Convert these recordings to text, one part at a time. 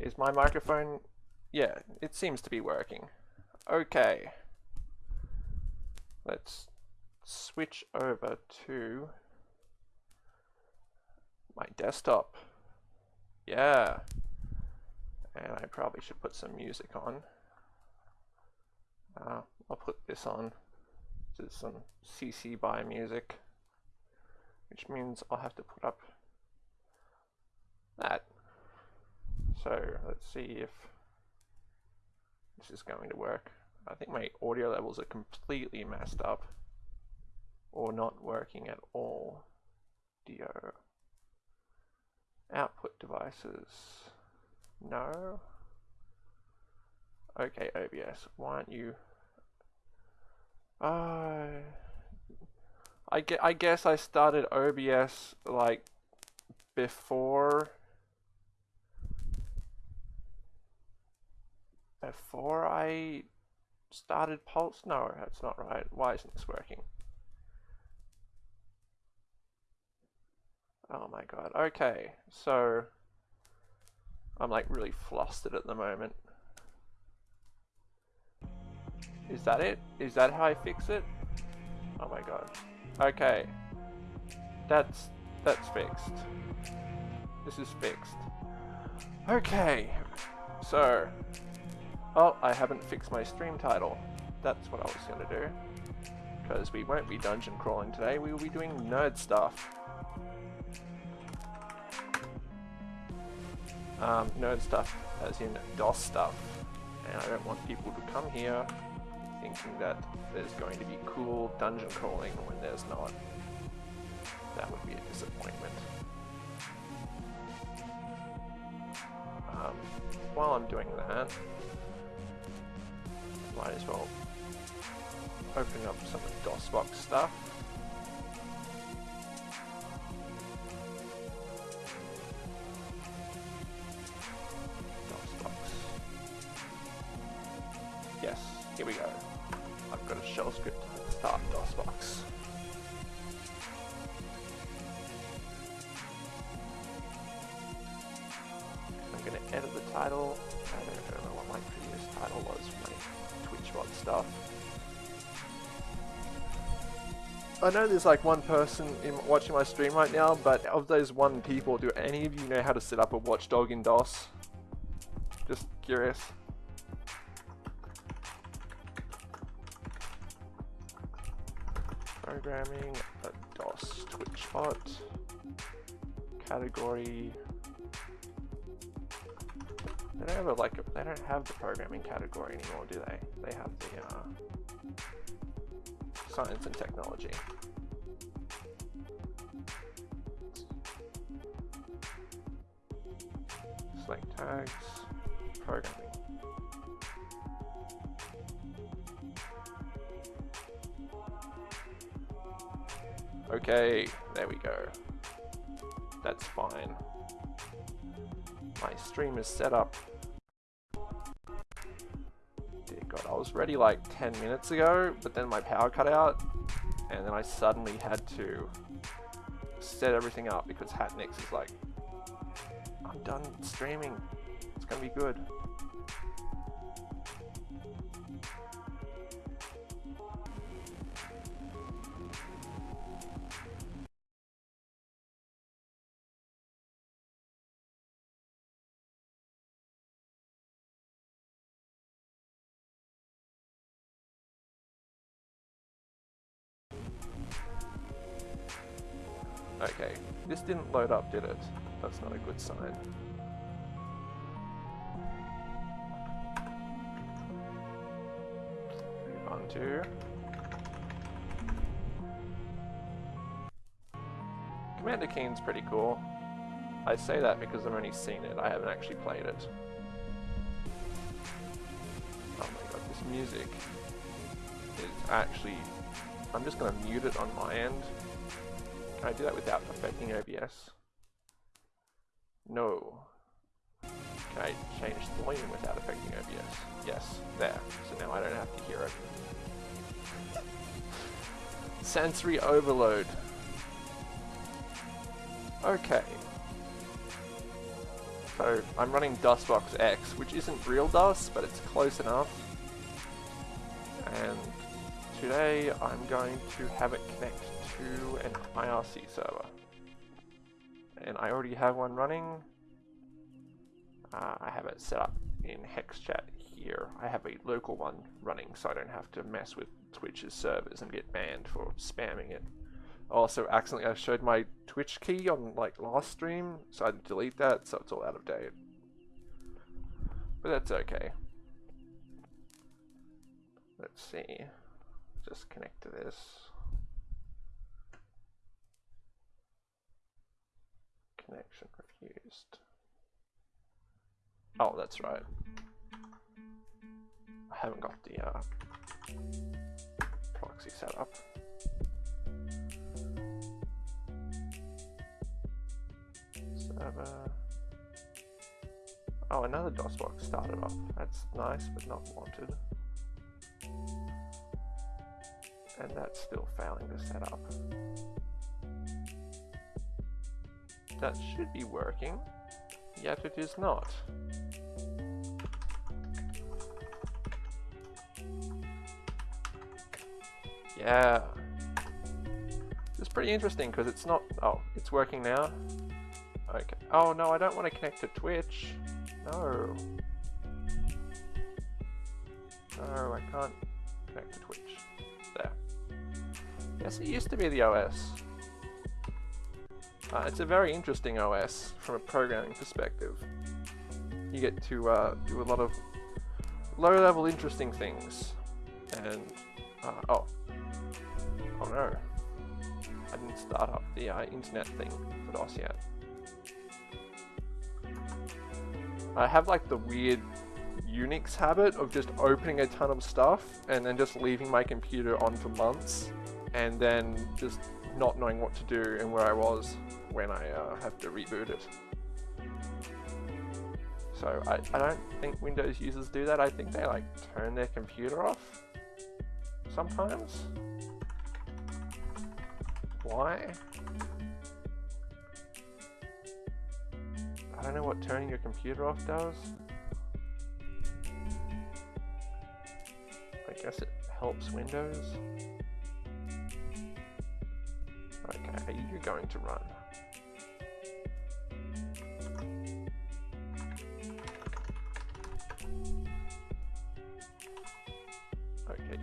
Is my microphone... Yeah, it seems to be working. Okay. Let's switch over to my desktop. Yeah. And I probably should put some music on. Uh, I'll put this on. This is some CC BY music. Which means I'll have to put up that. So let's see if this is going to work. I think my audio levels are completely messed up or not working at all. Dio. Output devices. No. Okay, OBS, why aren't you... Uh, I, ge I guess I started OBS like before before I started Pulse? No, that's not right. Why isn't this working? Oh my god. Okay, so I'm like really flustered at the moment. Is that it? Is that how I fix it? Oh my god. Okay. That's that's fixed. This is fixed. Okay. So Oh, I haven't fixed my stream title. That's what I was gonna do. Because we won't be dungeon crawling today, we will be doing nerd stuff. Um, nerd stuff as in DOS stuff. And I don't want people to come here thinking that there's going to be cool dungeon crawling when there's not. That would be a disappointment. Um, while I'm doing that, might as well open up some DOSBox stuff. Know there's like one person in watching my stream right now, but of those one people, do any of you know how to set up a watchdog in DOS? Just curious. Programming a DOS Twitchbot. Category. They don't have a, like a, they don't have the programming category anymore, do they? They have the uh, science and technology. Select tags, programming. Okay, there we go. That's fine. My stream is set up. God, I was ready like 10 minutes ago, but then my power cut out, and then I suddenly had to set everything up because Hatnix is like, I'm done streaming. It's gonna be good. Load up, did it? That's not a good sign. To... Commander Keen's pretty cool. I say that because I've only seen it, I haven't actually played it. Oh my god, this music is actually... I'm just gonna mute it on my end can I do that without affecting OBS? No. Can I change the volume without affecting OBS? Yes, there. So now I don't have to hear it. Sensory overload. Okay. So I'm running DOSBox X, which isn't real DOS, but it's close enough. And today I'm going to have it connect to an IRC server. And I already have one running. Uh, I have it set up in HexChat here. I have a local one running so I don't have to mess with Twitch's servers and get banned for spamming it. Also, accidentally I showed my Twitch key on like last stream, so I had to delete that, so it's all out of date. But that's okay. Let's see. Just connect to this. Connection refused. Oh, that's right. I haven't got the uh, proxy set up. Server. Oh, another DOSBox started off. That's nice, but not wanted. And that's still failing to set up. That should be working, yet it is not. Yeah. It's pretty interesting because it's not... Oh, it's working now. Okay. Oh, no, I don't want to connect to Twitch. No. No, I can't connect to Twitch. There. Yes, it used to be the OS. Uh, it's a very interesting OS from a programming perspective. You get to uh, do a lot of low-level interesting things. And, uh, oh, Oh no. I didn't start up the uh, internet thing for DOS yet. I have like the weird Unix habit of just opening a ton of stuff and then just leaving my computer on for months and then just not knowing what to do and where I was when I uh, have to reboot it. So I, I don't think Windows users do that. I think they like turn their computer off sometimes. Why? I don't know what turning your computer off does. I guess it helps Windows. Okay, you're you going to run?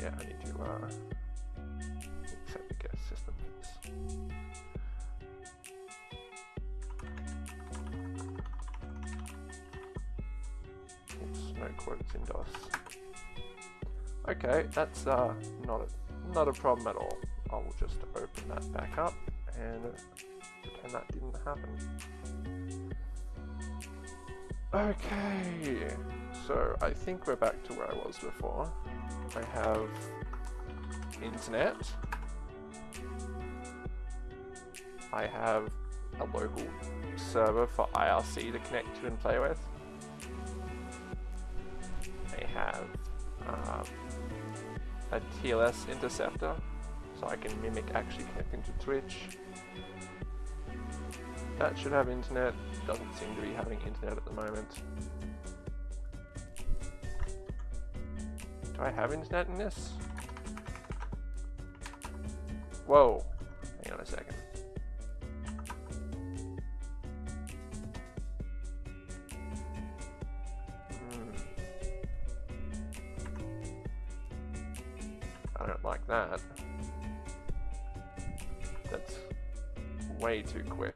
Yeah, I need to uh, accept the guest system. no quotes in DOS. Okay, that's uh, not a, not a problem at all. I will just open that back up and pretend that didn't happen. Okay, so I think we're back to where I was before. I have internet. I have a local server for IRC to connect to and play with I have um, a TLS interceptor, so I can mimic actually connecting to Twitch. That should have internet, doesn't seem to be having internet at the moment. Do I have internet in this? Whoa, hang on a second. Hmm. I don't like that. That's way too quick.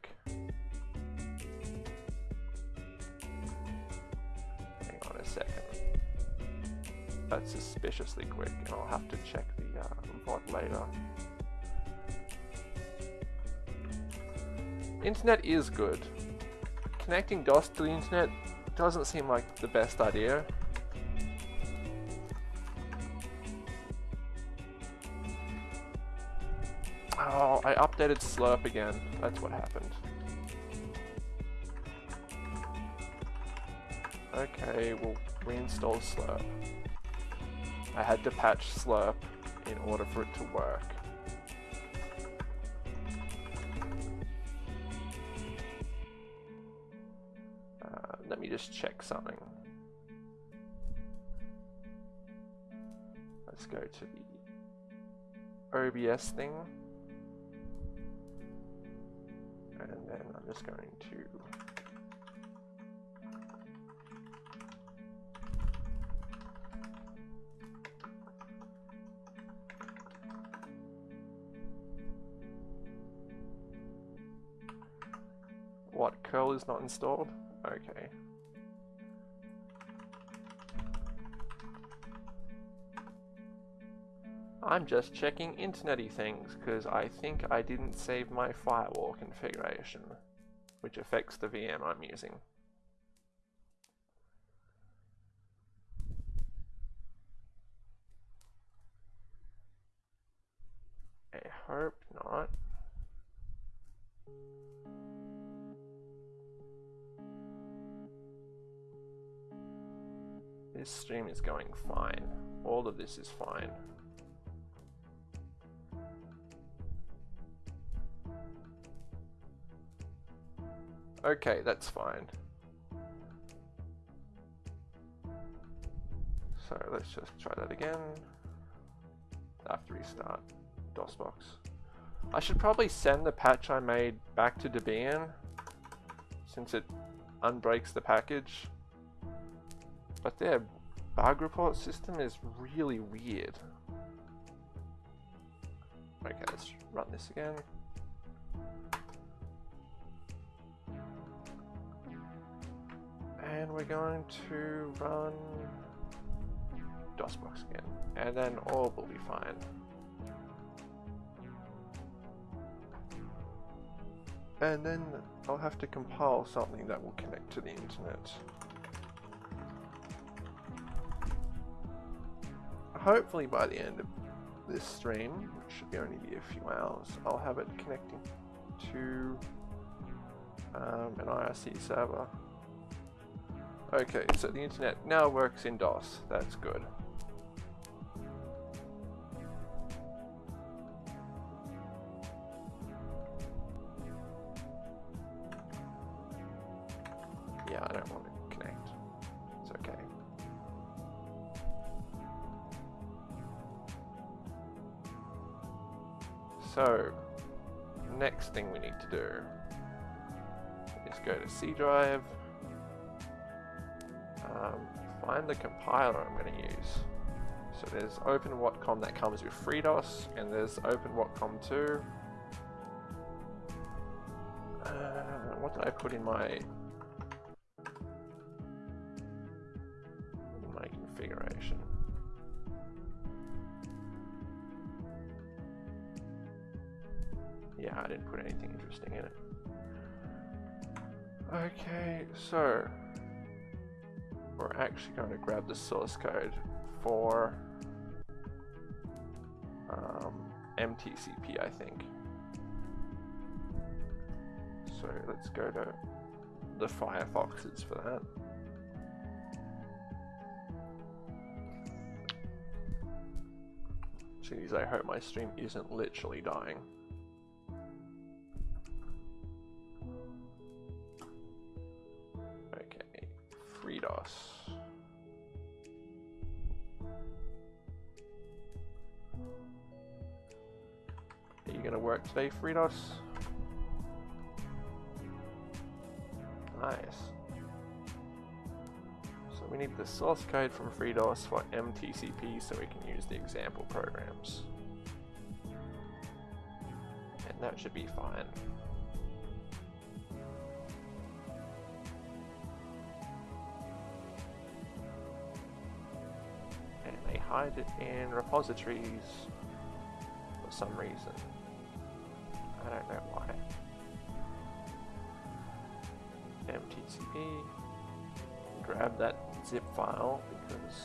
Quick, and I'll have to check the uh, later. Internet is good. Connecting DOS to the internet doesn't seem like the best idea. Oh, I updated Slirp again. That's what happened. Okay, we'll reinstall Slirp. I had to patch Slirp in order for it to work. Uh, let me just check something. Let's go to the OBS thing. And then I'm just going to What, curl is not installed? Okay. I'm just checking internety things because I think I didn't save my firewall configuration, which affects the VM I'm using. I hope not. This stream is going fine. All of this is fine. Okay, that's fine. So let's just try that again. After restart DOSBox. I should probably send the patch I made back to Debian since it unbreaks the package. But their bug report system is really weird. Okay, let's run this again. And we're going to run DOSBox again. And then all will be fine. And then I'll have to compile something that will connect to the internet. Hopefully by the end of this stream, which should only be a few hours, I'll have it connecting to um, an IRC server. Okay, so the internet now works in DOS. That's good. The compiler I'm going to use. So there's OpenWatcom that comes with FreeDOS, and there's OpenWatcom2. Uh, what did I put in my my configuration? Yeah, I didn't put anything interesting in it. Okay, so actually going to grab the source code for um, MTCP, I think. So let's go to the Firefoxes for that. Jeez, I hope my stream isn't literally dying. Okay. You gonna work today, FreeDOS? Nice. So we need the source code from FreeDOS for MTCP so we can use the example programs. And that should be fine. And they hide it in repositories for some reason. I don't know why. MTCP, grab that zip file because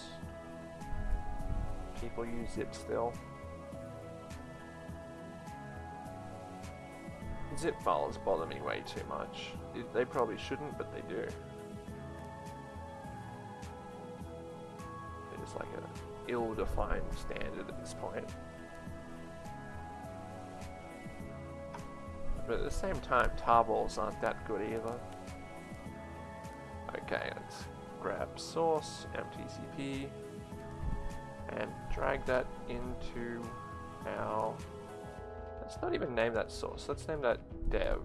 people use zip still. Zip files bother me way too much. They probably shouldn't, but they do. They're like an ill-defined standard at this point. But at the same time, tarballs aren't that good either. Okay, let's grab source, mtcp, and drag that into our... Let's not even name that source, let's name that dev.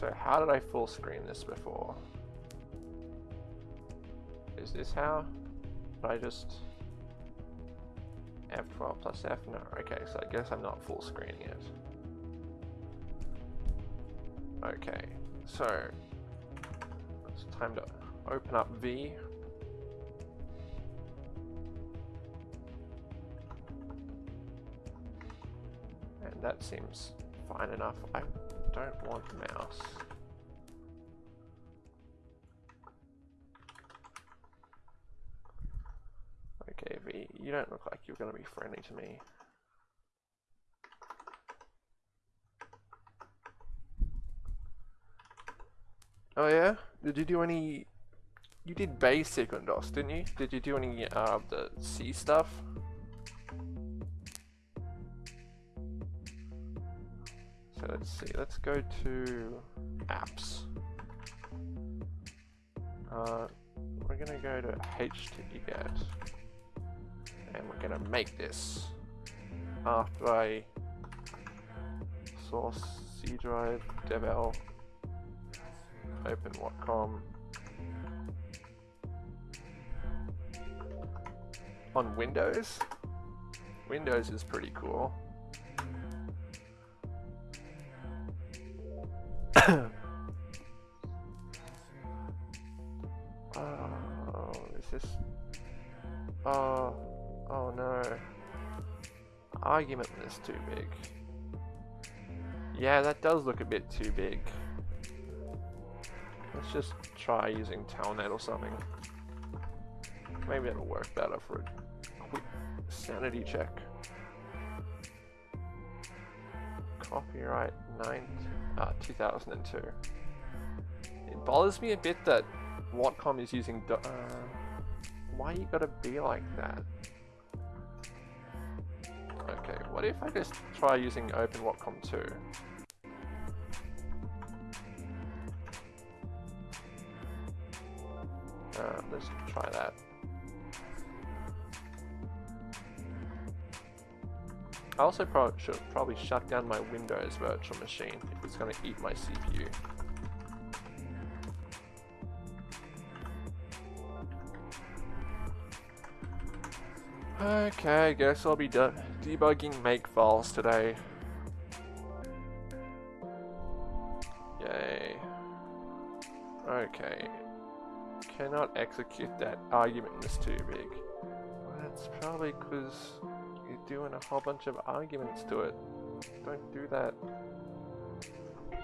So how did I full screen this before? Is this how? Did I just F12 plus F? No, okay, so I guess I'm not full screening it. Okay, so it's time to open up V. And that seems fine enough. I don't want mouse. Okay, V, you don't look like you're going to be friendly to me. Oh yeah? Did you do any... You did basic on DOS, didn't you? Did you do any uh, the C stuff? So let's see, let's go to apps. Uh, we're gonna go to htget and we're gonna make this after I source C drive devel open Watcom on Windows. Windows is pretty cool. Argument is too big. Yeah, that does look a bit too big. Let's just try using Telnet or something. Maybe it'll work better for a quick sanity check. Copyright 9, uh, 2002. It bothers me a bit that Watcom is using. Uh, why you gotta be like that? What if I just try using Open Watcom 2? Uh, let's try that. I also pro should probably shut down my Windows virtual machine if it's going to eat my CPU. Okay, I guess I'll be de debugging make files today. Yay. Okay. Cannot execute that argument is too big. Well, that's probably because you're doing a whole bunch of arguments to it. Don't do that.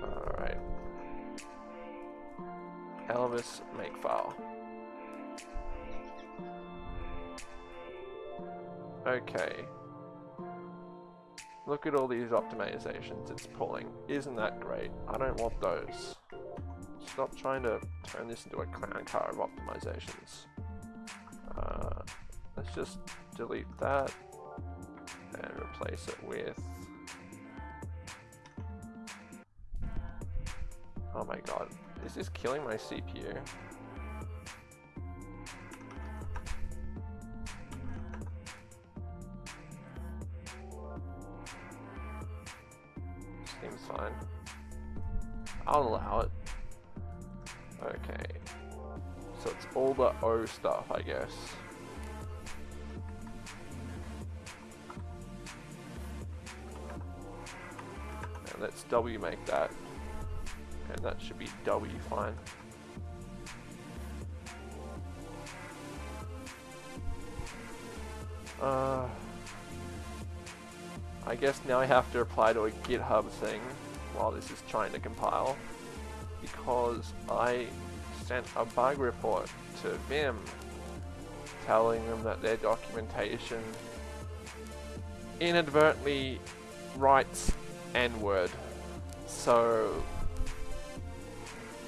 Alright. Elvis make file. Okay. Look at all these optimizations it's pulling. Isn't that great? I don't want those. Stop trying to turn this into a clown car of optimizations. Uh, let's just delete that and replace it with... Oh my god, this is killing my CPU. O stuff, I guess. And let's W make that. And that should be W fine. Uh, I guess now I have to apply to a GitHub thing while this is trying to compile because I sent a bug report to Vim telling them that their documentation inadvertently writes N-word. So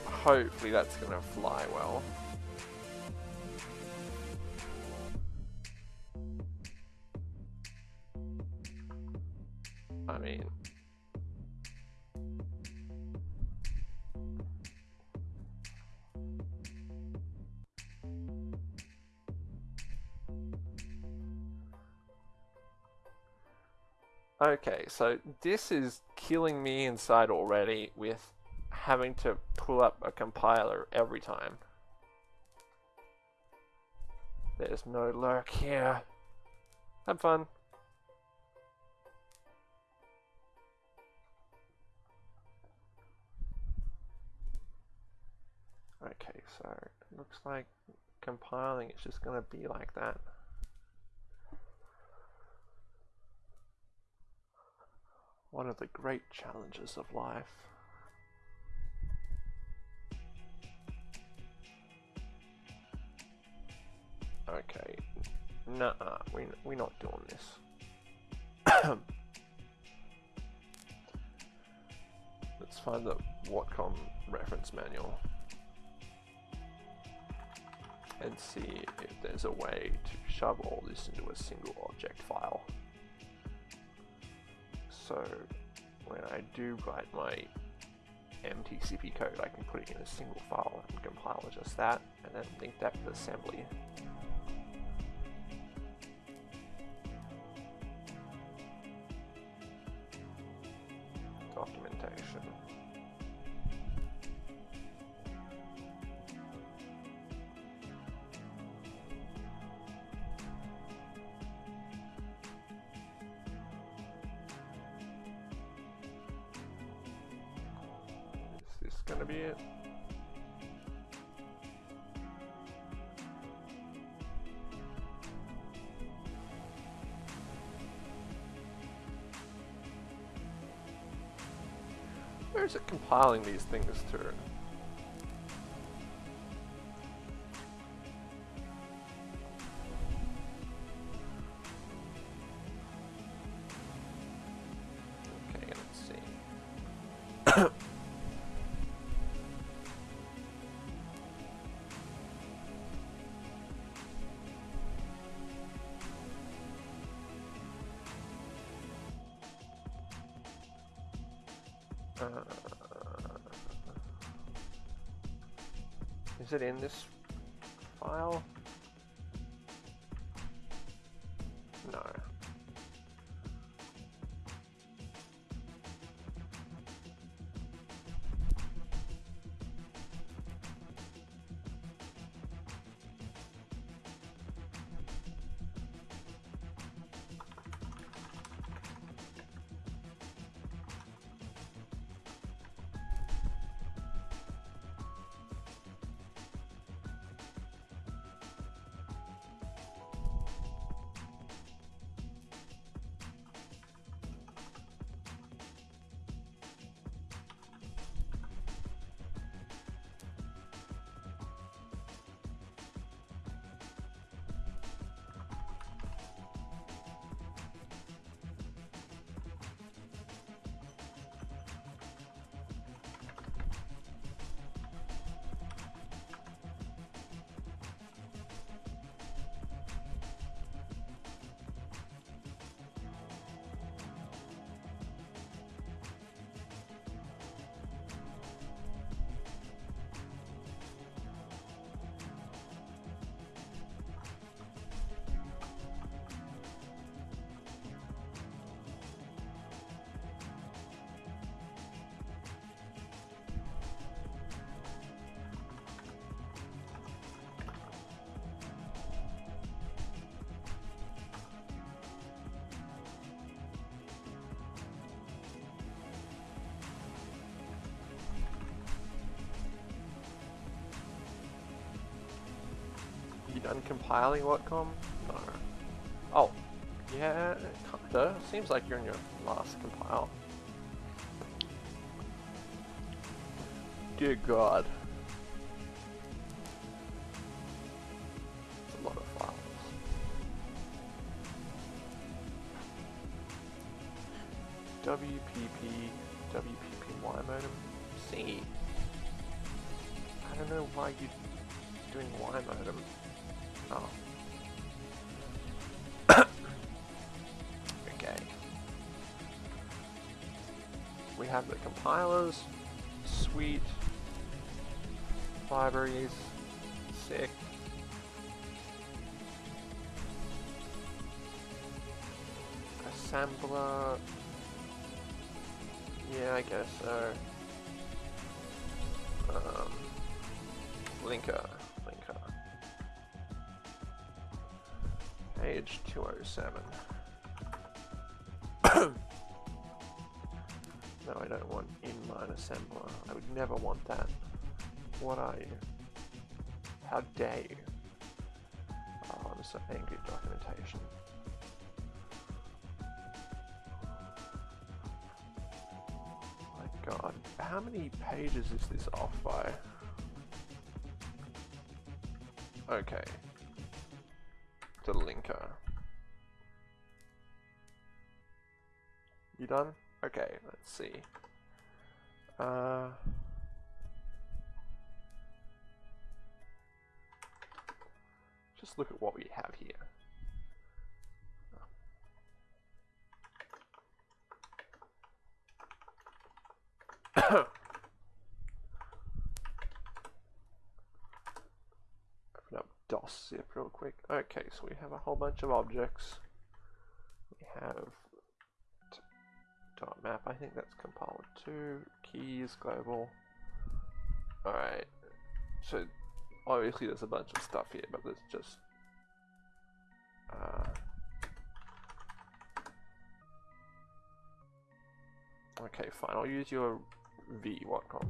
hopefully that's gonna fly well. I mean, Okay, so this is killing me inside already with having to pull up a compiler every time. There's no lurk here. Have fun. Okay, so it looks like compiling is just going to be like that. One of the great challenges of life. Okay, nah, we we're not doing this. Let's find the Watcom reference manual and see if there's a way to shove all this into a single object file. So when I do write my MTCP code, I can put it in a single file and compile just that, and then link that with assembly. Compiling these things to? Okay, let's see. is it in this file? Done compiling Watcom? No. Oh, yeah, kinda. Seems like you're in your last compile. Dear God. It's a lot of files. WPP, WPPY modem, C. I don't know why you're doing Y modem. Oh. okay. We have the compilers, sweet, libraries, sick. Assembler. Yeah, I guess so. 207. no, I don't want inline assembler. I would never want that. What are you? How dare you? Oh, I'm so angry at documentation. My god, how many pages is this off by? Okay. See. Uh... Just look at what we have here. Open up DOS zip real quick. Okay, so we have a whole bunch of objects. Think that's compiled to keys, global. Alright, so obviously there's a bunch of stuff here, but there's just uh, okay, fine. I'll use your V Watcom.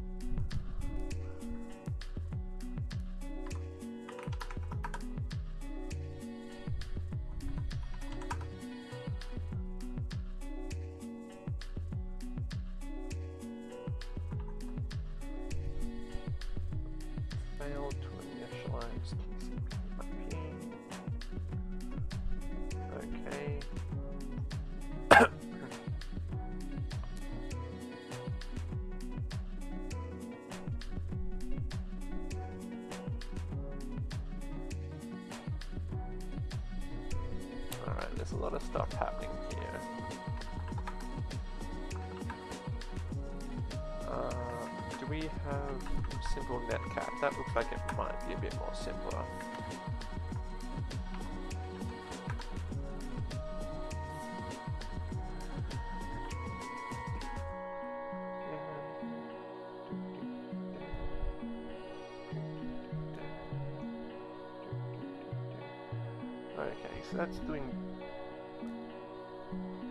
That's doing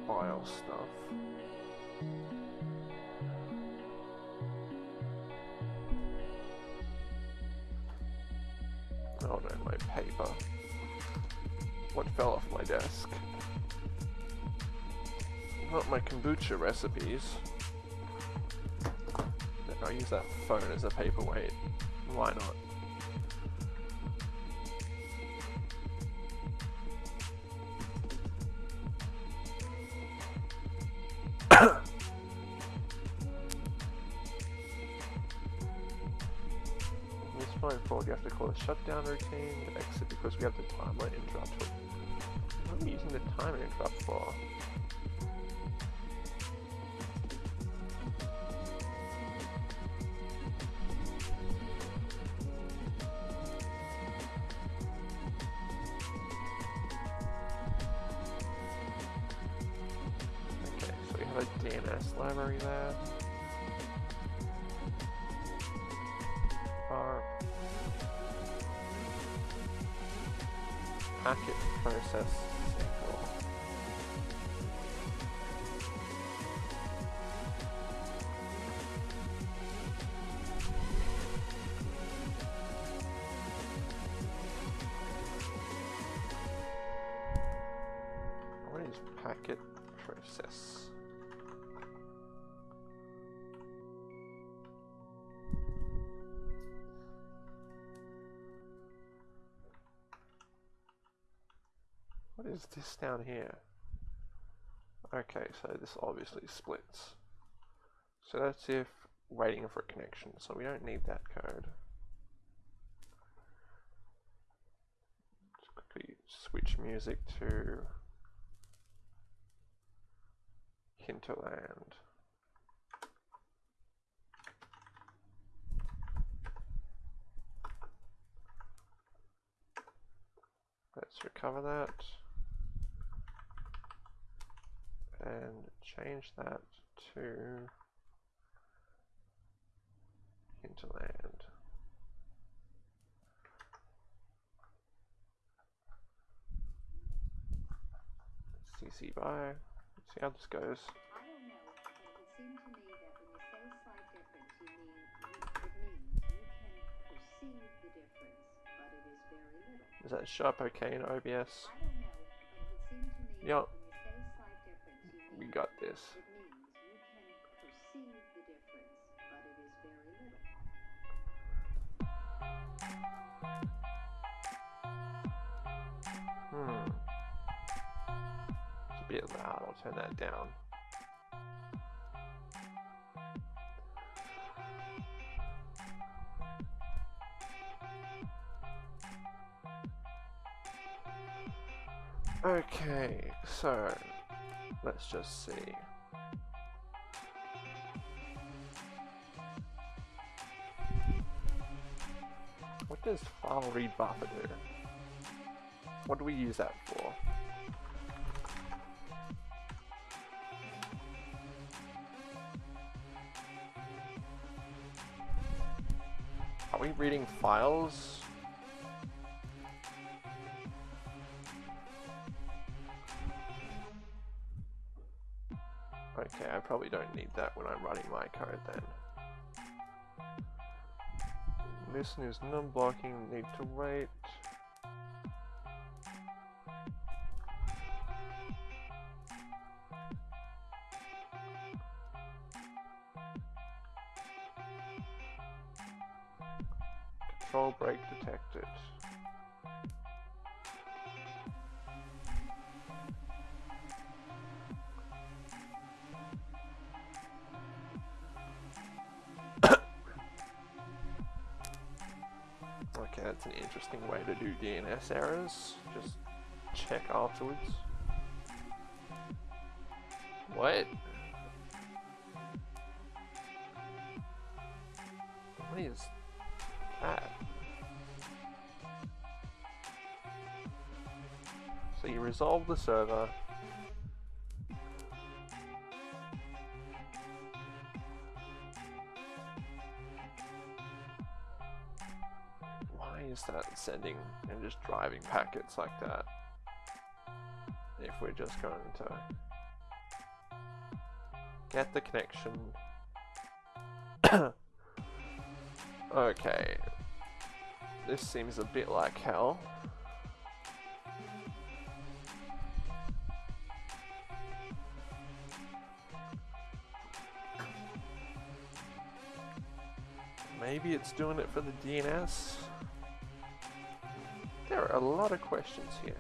file stuff. Oh no, my paper. What fell off my desk? Not my kombucha recipes. I'll use that phone as a paperweight. Why not? Shutdown routine, exit because we have the timer interrupt. What am I using the timer interrupt for? Okay, so we have a DNS library there. This down here? Okay, so this obviously splits. So that's if waiting for a connection, so we don't need that code. Just quickly switch music to Hinterland. Let's recover that and change that to hinterland. CC by. Let's see how this goes. Is that sharp okay in OBS? Yep. We got this. Hmm. It's a bit loud, I'll turn that down. Okay, so let's just see. What does file read buffer do? What do we use that for? Are we reading files probably don't need that when I'm running my code then. Listen is non-blocking, need to wait. DNS errors. Just check afterwards. What? What is that? So you resolve the server, sending and just driving packets like that. If we're just going to get the connection. Okay. This seems a bit like hell. Maybe it's doing it for the DNS there are a lot of questions here.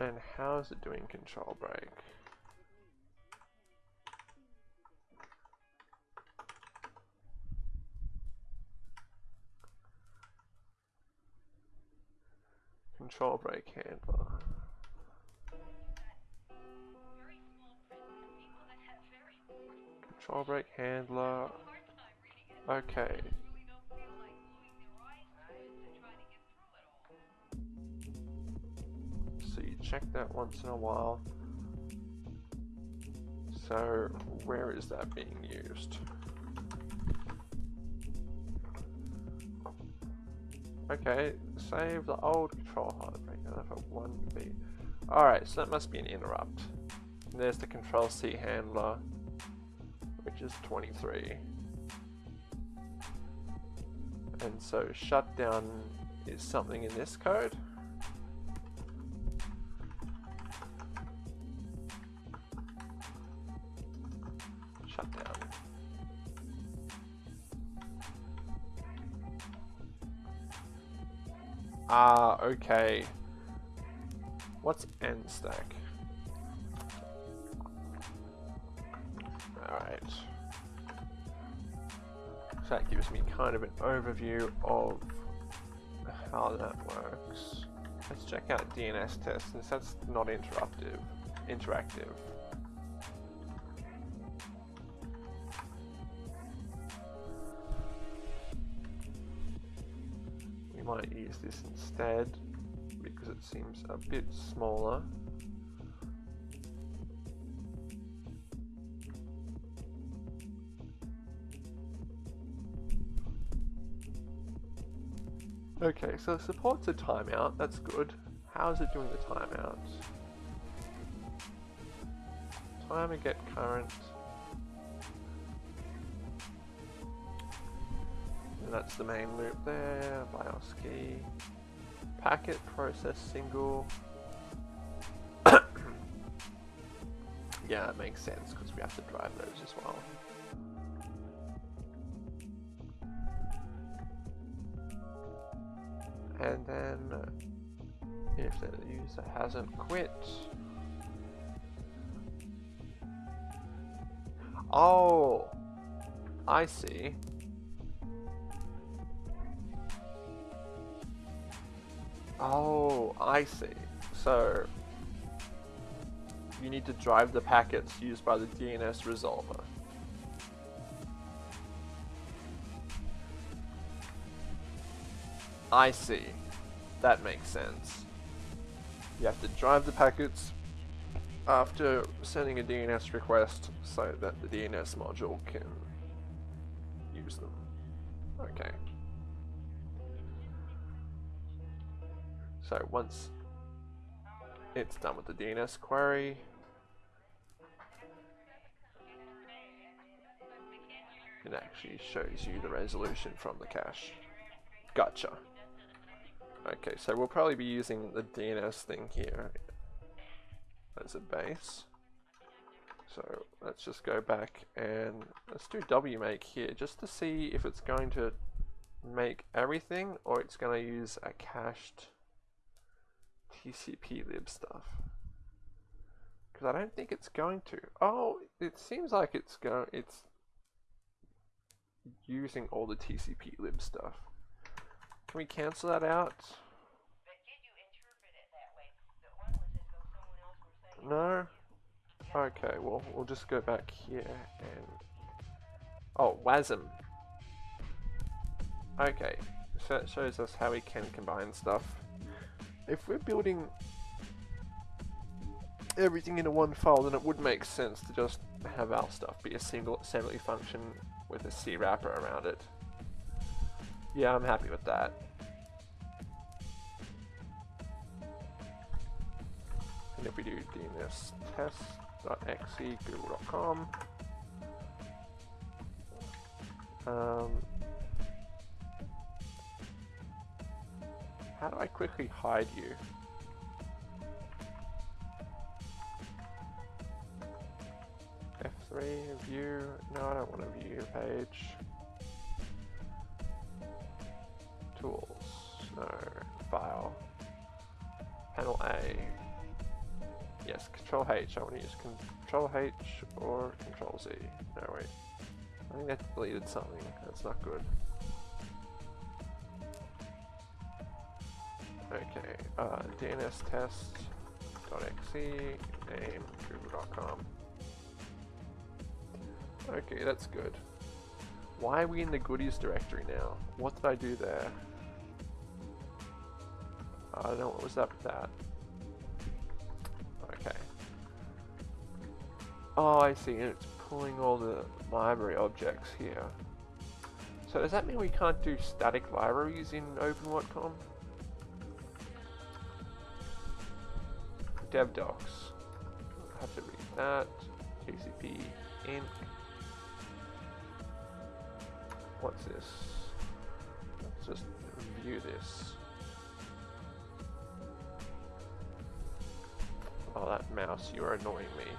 And how is it doing control break? Control break handler. Control break handler. Okay. So you check that once in a while. So where is that being used? Okay, save the old control hardware. for 1B. Alright, so that must be an interrupt. And there's the control C handler, which is 23. And so shutdown is something in this code. Okay. What's n stack? Alright. So that gives me kind of an overview of how that works. Let's check out DNS test since that's not interruptive, interactive. This instead because it seems a bit smaller. Okay, so it supports a timeout, that's good. How is it doing the timeout? Timer get current. That's the main loop there, BIOS key. Packet process single. yeah, it makes sense because we have to drive those as well. and then if the user hasn't quit oh I see oh I see so you need to drive the packets used by the DNS resolver I see. That makes sense. You have to drive the packets after sending a DNS request so that the DNS module can use them. Okay. So once it's done with the DNS query, it actually shows you the resolution from the cache. Gotcha. Okay, so we'll probably be using the DNS thing here as a base. So let's just go back and let's do wmake here just to see if it's going to make everything or it's going to use a cached TCP lib stuff. Because I don't think it's going to. Oh, it seems like it's going. It's using all the TCP lib stuff. Can we cancel that out? No? Okay, well, we'll just go back here and... Oh, WASM. Okay, so it shows us how we can combine stuff. If we're building everything into one file, then it would make sense to just have our stuff be a single assembly function with a C wrapper around it. Yeah, I'm happy with that. And if we do dns test.exe google.com, um, how do I quickly hide you? F3, view, no I don't want to view your page. Tools, no, file, panel A, Yes, Control H. I want to use Control H or Control Z. No, wait. I think that deleted something. That's not good. Okay, uh, DNS test.exe, name google.com. Okay, that's good. Why are we in the goodies directory now? What did I do there? I don't know what was up with that. Okay. Oh, I see, and it's pulling all the library objects here. So does that mean we can't do static libraries in OpenWatcom? Dev docs. I Have to read that. TCP inc. What's this? Let's just view this. Oh, that mouse, you are annoying me.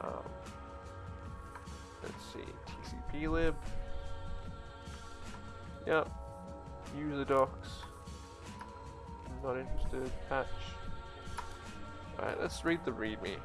Um, Let's see, TCP lib. Yep. User docs. Not interested. Patch. Alright, let's read the readme.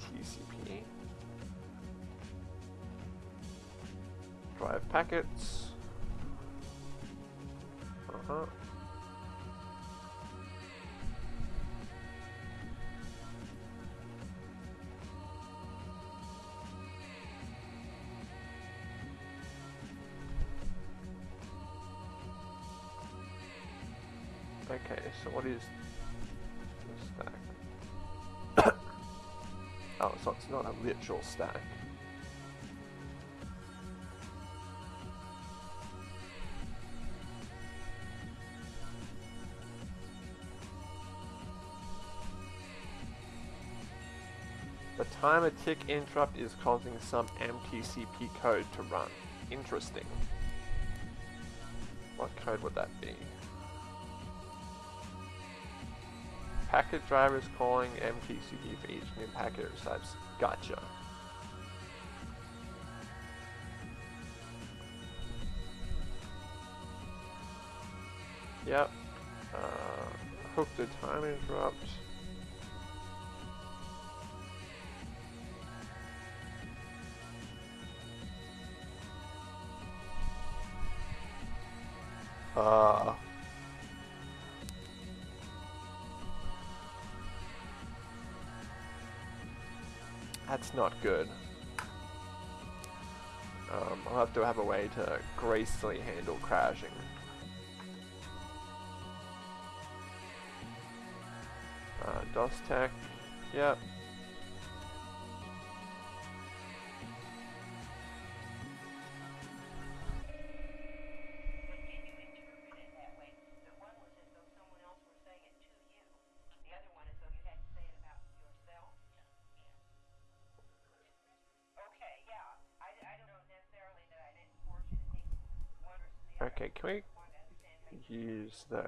TCP. Drive packets. Uh-huh. Okay, so what is oh, so it's not a literal stack. The timer tick interrupt is causing some MTCP code to run. Interesting. What code would that be? Packet driver is calling MTCP for each new packet it. Gotcha. Yep. Uh, hook the time interrupt. That's not good. Um, I'll have to have a way to gracefully handle crashing. Uh, DOS tech, yep. The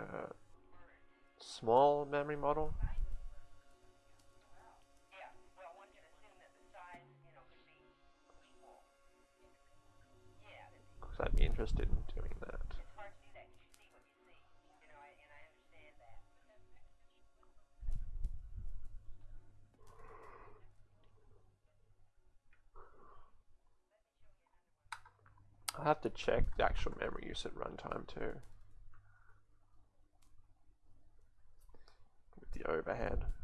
small memory model? Because I'd be interested in doing that. I'll have to check the actual memory use at runtime too. The overhead.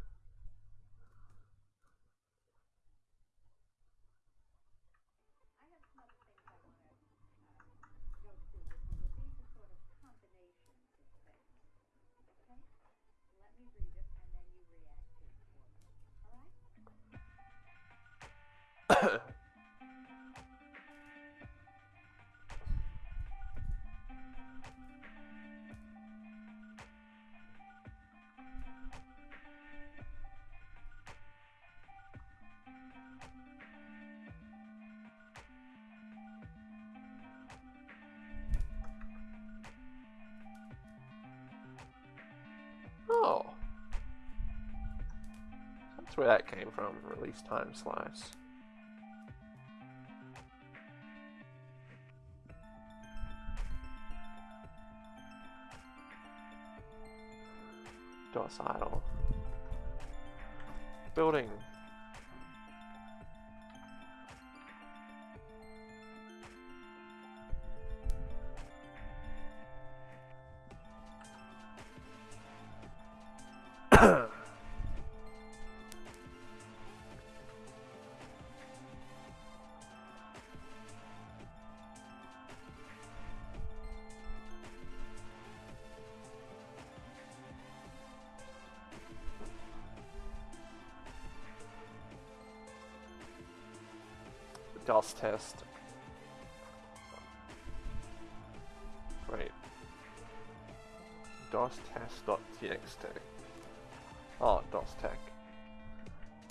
Where that came from, release time slice. Docile. Building. Test. Wait. DOS test.txt. Oh, DOS tech.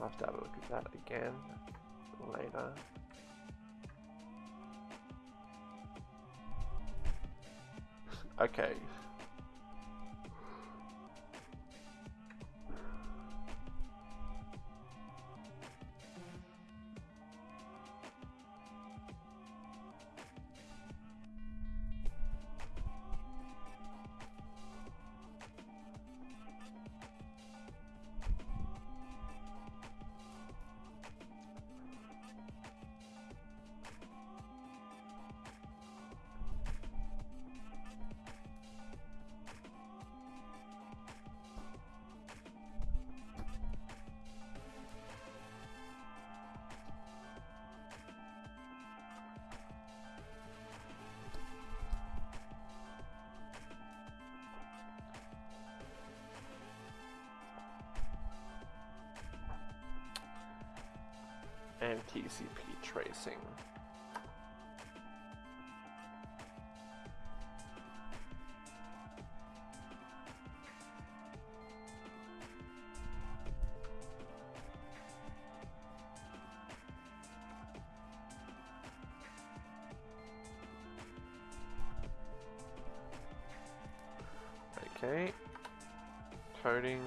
I'll have to have a look at that again later. Okay, coding.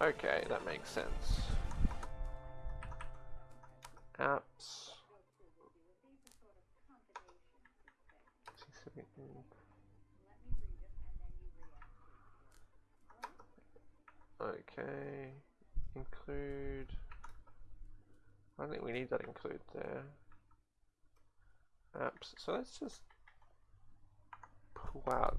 Okay, that makes sense. Apps. Okay, include. I don't think we need that include there. Apps. So let's just pull out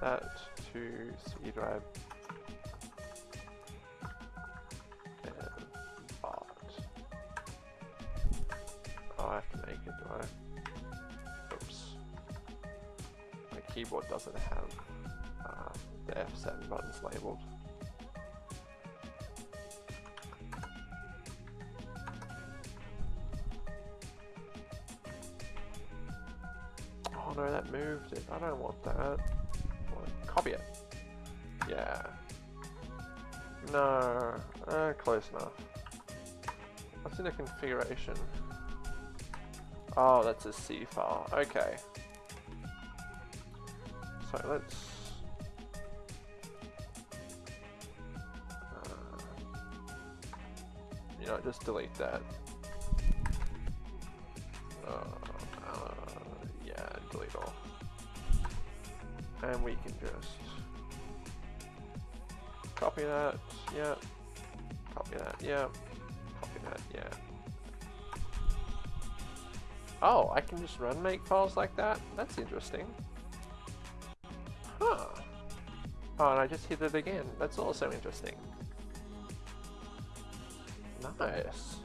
that to C drive. Oh, I have to make it, do? Oops. My keyboard doesn't have uh, the F7 buttons labeled. Oh no, that moved it. I don't want that. Copy it. Yeah. No. Uh, close enough. What's in the configuration? Oh, that's a C file. Okay. So let's... Uh, you know, just delete that. Yeah, copy that, yeah, copy that, yeah. Oh, I can just run make files like that? That's interesting. Huh. Oh, and I just hit it again. That's also interesting. Nice.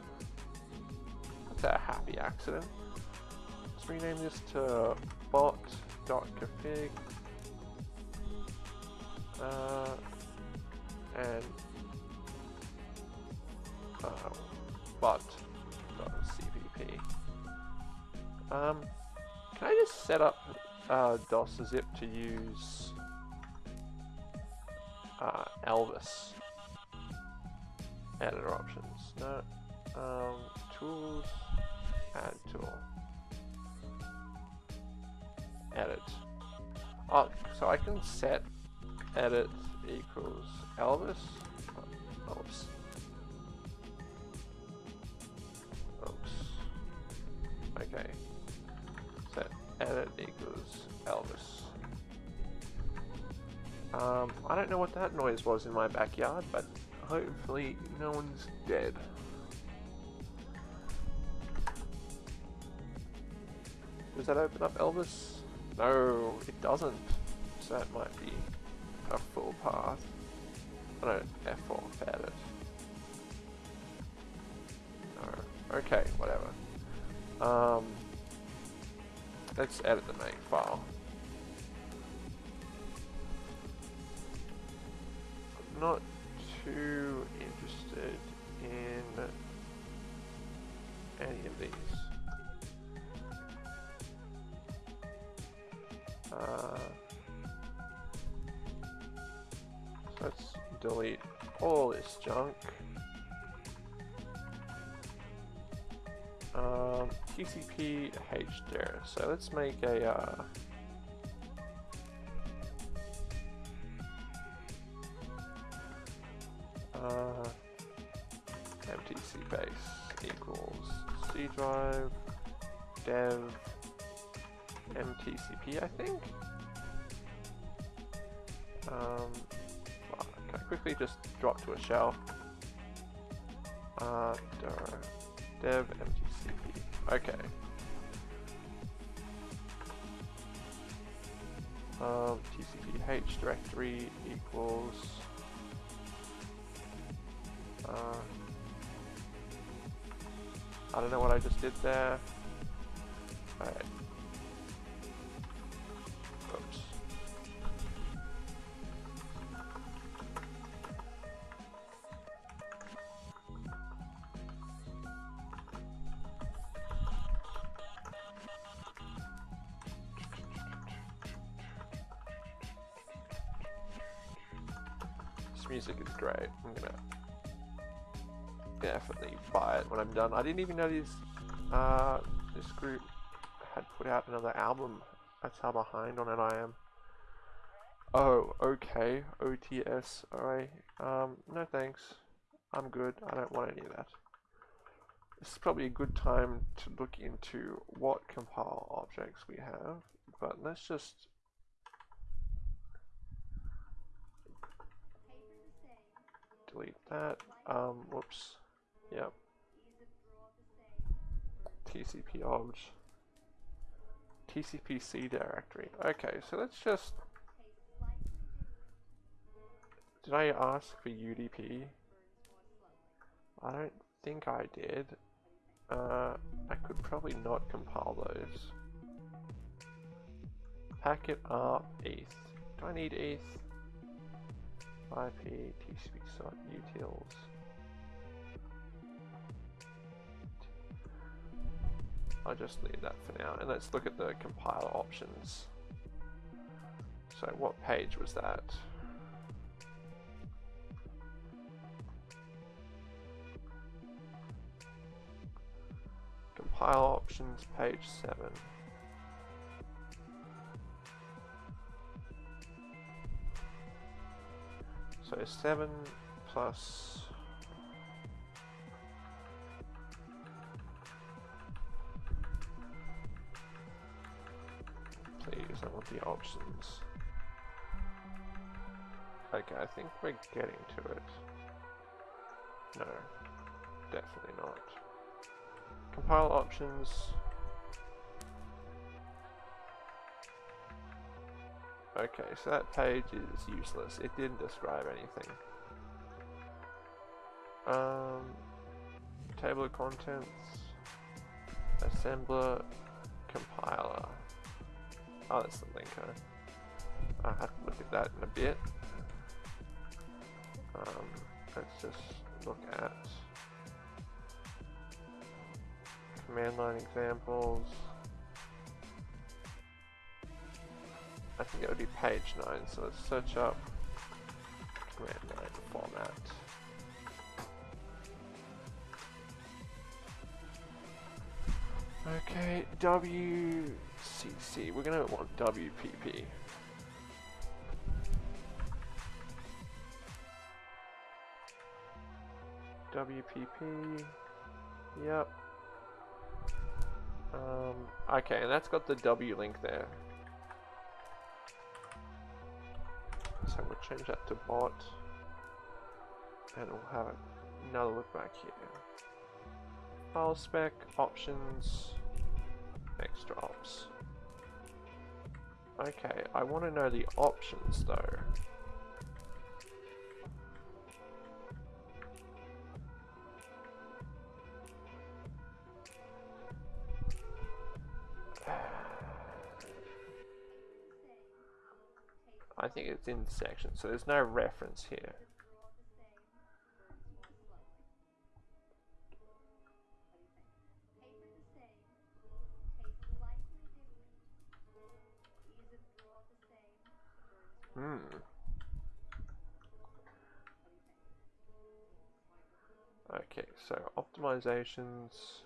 That's a happy accident. Let's rename this to bot.config uh, DOS zip to use uh, Elvis? editor options. No. Um, tools, add tool. Edit. Oh, so I can set edit equals Elvis. Oops. Oops. Okay. Um, I don't know what that noise was in my backyard, but hopefully no one's dead. Does that open up Elvis? No, it doesn't. So that might be a full path. I don't F4 edit. No. Okay, whatever. Um, let's edit the main file. Not too interested in any of these. Uh, let's delete all this junk. Um, TCP HDR. So let's make a uh, shell? Uh, dev MTCP. Okay. Um, TCP H directory equals. Uh, I don't know what I just did there. Great. I'm gonna definitely buy it when I'm done. I didn't even know this, uh, this group had put out another album. That's how behind on it I am. Oh, okay. OTS. Alright. Um, no thanks. I'm good. I don't want any of that. This is probably a good time to look into what compile objects we have, but let's just delete that. Um, whoops. Yep. TCP obj. TCP/C directory. Okay, so let's just. Did I ask for UDP? I don't think I did. Uh, I could probably not compile those. Packet up ETH. Do I need ETH? IP, TCP site, utils. I'll just leave that for now. And let's look at the compiler options. So what page was that? Compile options, page 7. So 7 plus please, I want the options. Okay, I think we're getting to it. No, definitely not. Compile options. Okay, so that page is useless. It didn't describe anything. Um, table of contents, assembler, compiler. Oh, that's the linker. I'll have to look at that in a bit. Um, let's just look at command line examples. I think it would be page 9, so let's search up command 9 format. Okay, WCC, we're gonna want WPP. WPP, yep. Um, okay, and that's got the W link there. So we'll change that to bot. And we'll have another look back here. File spec, options, extra ops. Okay, I want to know the options though. Think it's in the section, so there's no reference here. Hmm. Okay, so optimizations.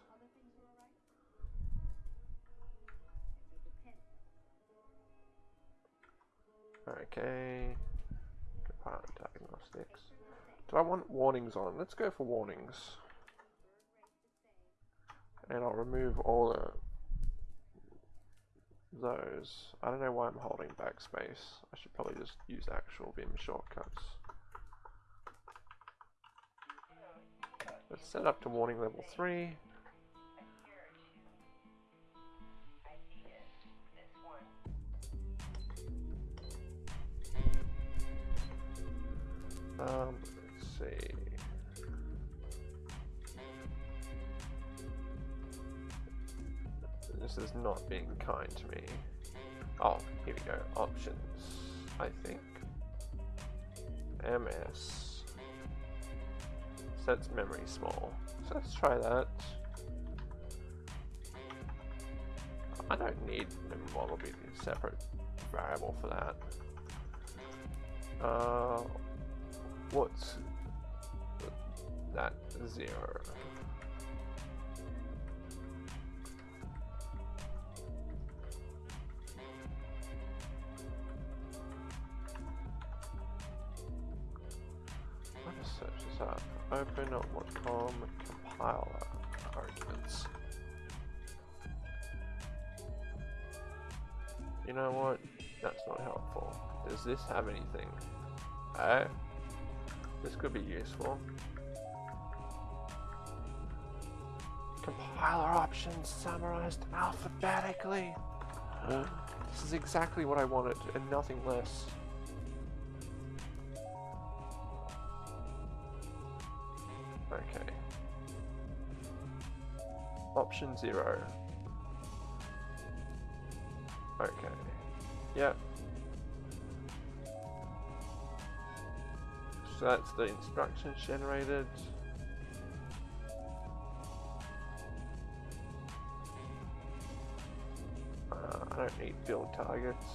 Okay. Compartment diagnostics. Do I want warnings on? Let's go for warnings. And I'll remove all the those. I don't know why I'm holding backspace. I should probably just use actual Vim shortcuts. Let's set up to warning level 3. Um, let's see. This is not being kind to me. Oh, here we go. Options, I think. MS. Sets memory small. So let's try that. I don't need memory model be a separate variable for that. Uh, what's that zero? Let's search this up. Open up what com compiler arguments. You know what? That's not helpful. Does this have anything? Oh. This could be useful. Compiler options summarized alphabetically. this is exactly what I wanted and nothing less. Okay. Option zero. Okay. Yep. So that's the instructions generated. Uh, I don't need build targets.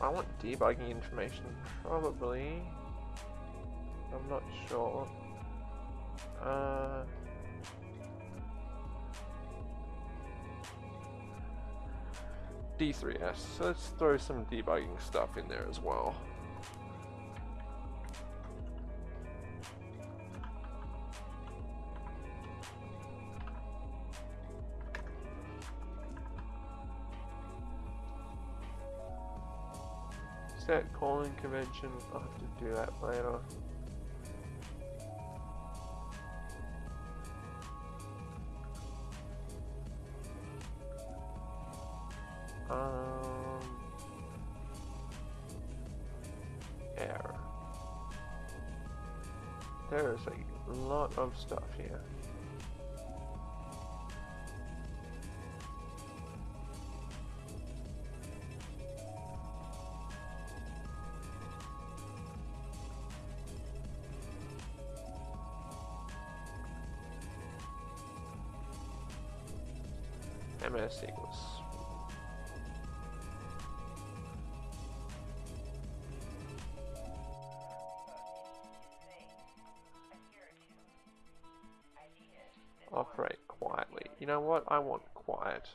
I want debugging information, probably. I'm not sure. Uh, D3S, so let's throw some debugging stuff in there as well. Convention, I'll have to do that later. Um, error. There's a lot of stuff what? I want quiet.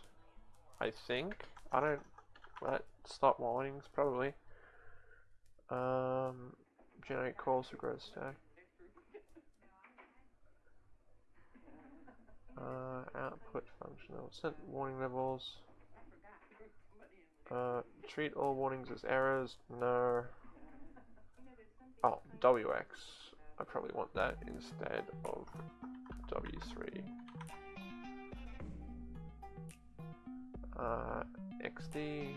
I think. I don't... What? Stop warnings, probably. Um, generate calls for growth stack. Uh, output functional. Set warning levels. Uh, treat all warnings as errors. No. Oh, WX. I probably want that instead of W3. Uh, XD.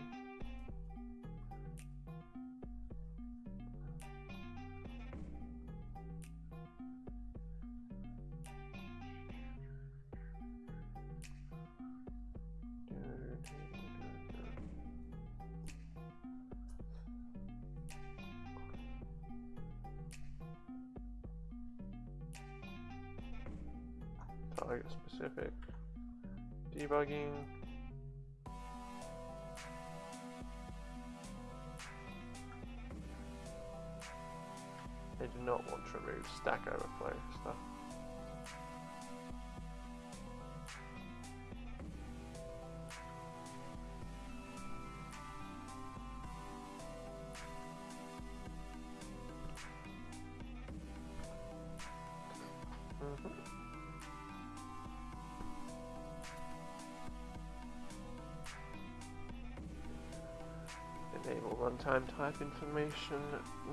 target specific debugging I do not want to remove stack overflow stuff mm-hmm. Enable runtime type information.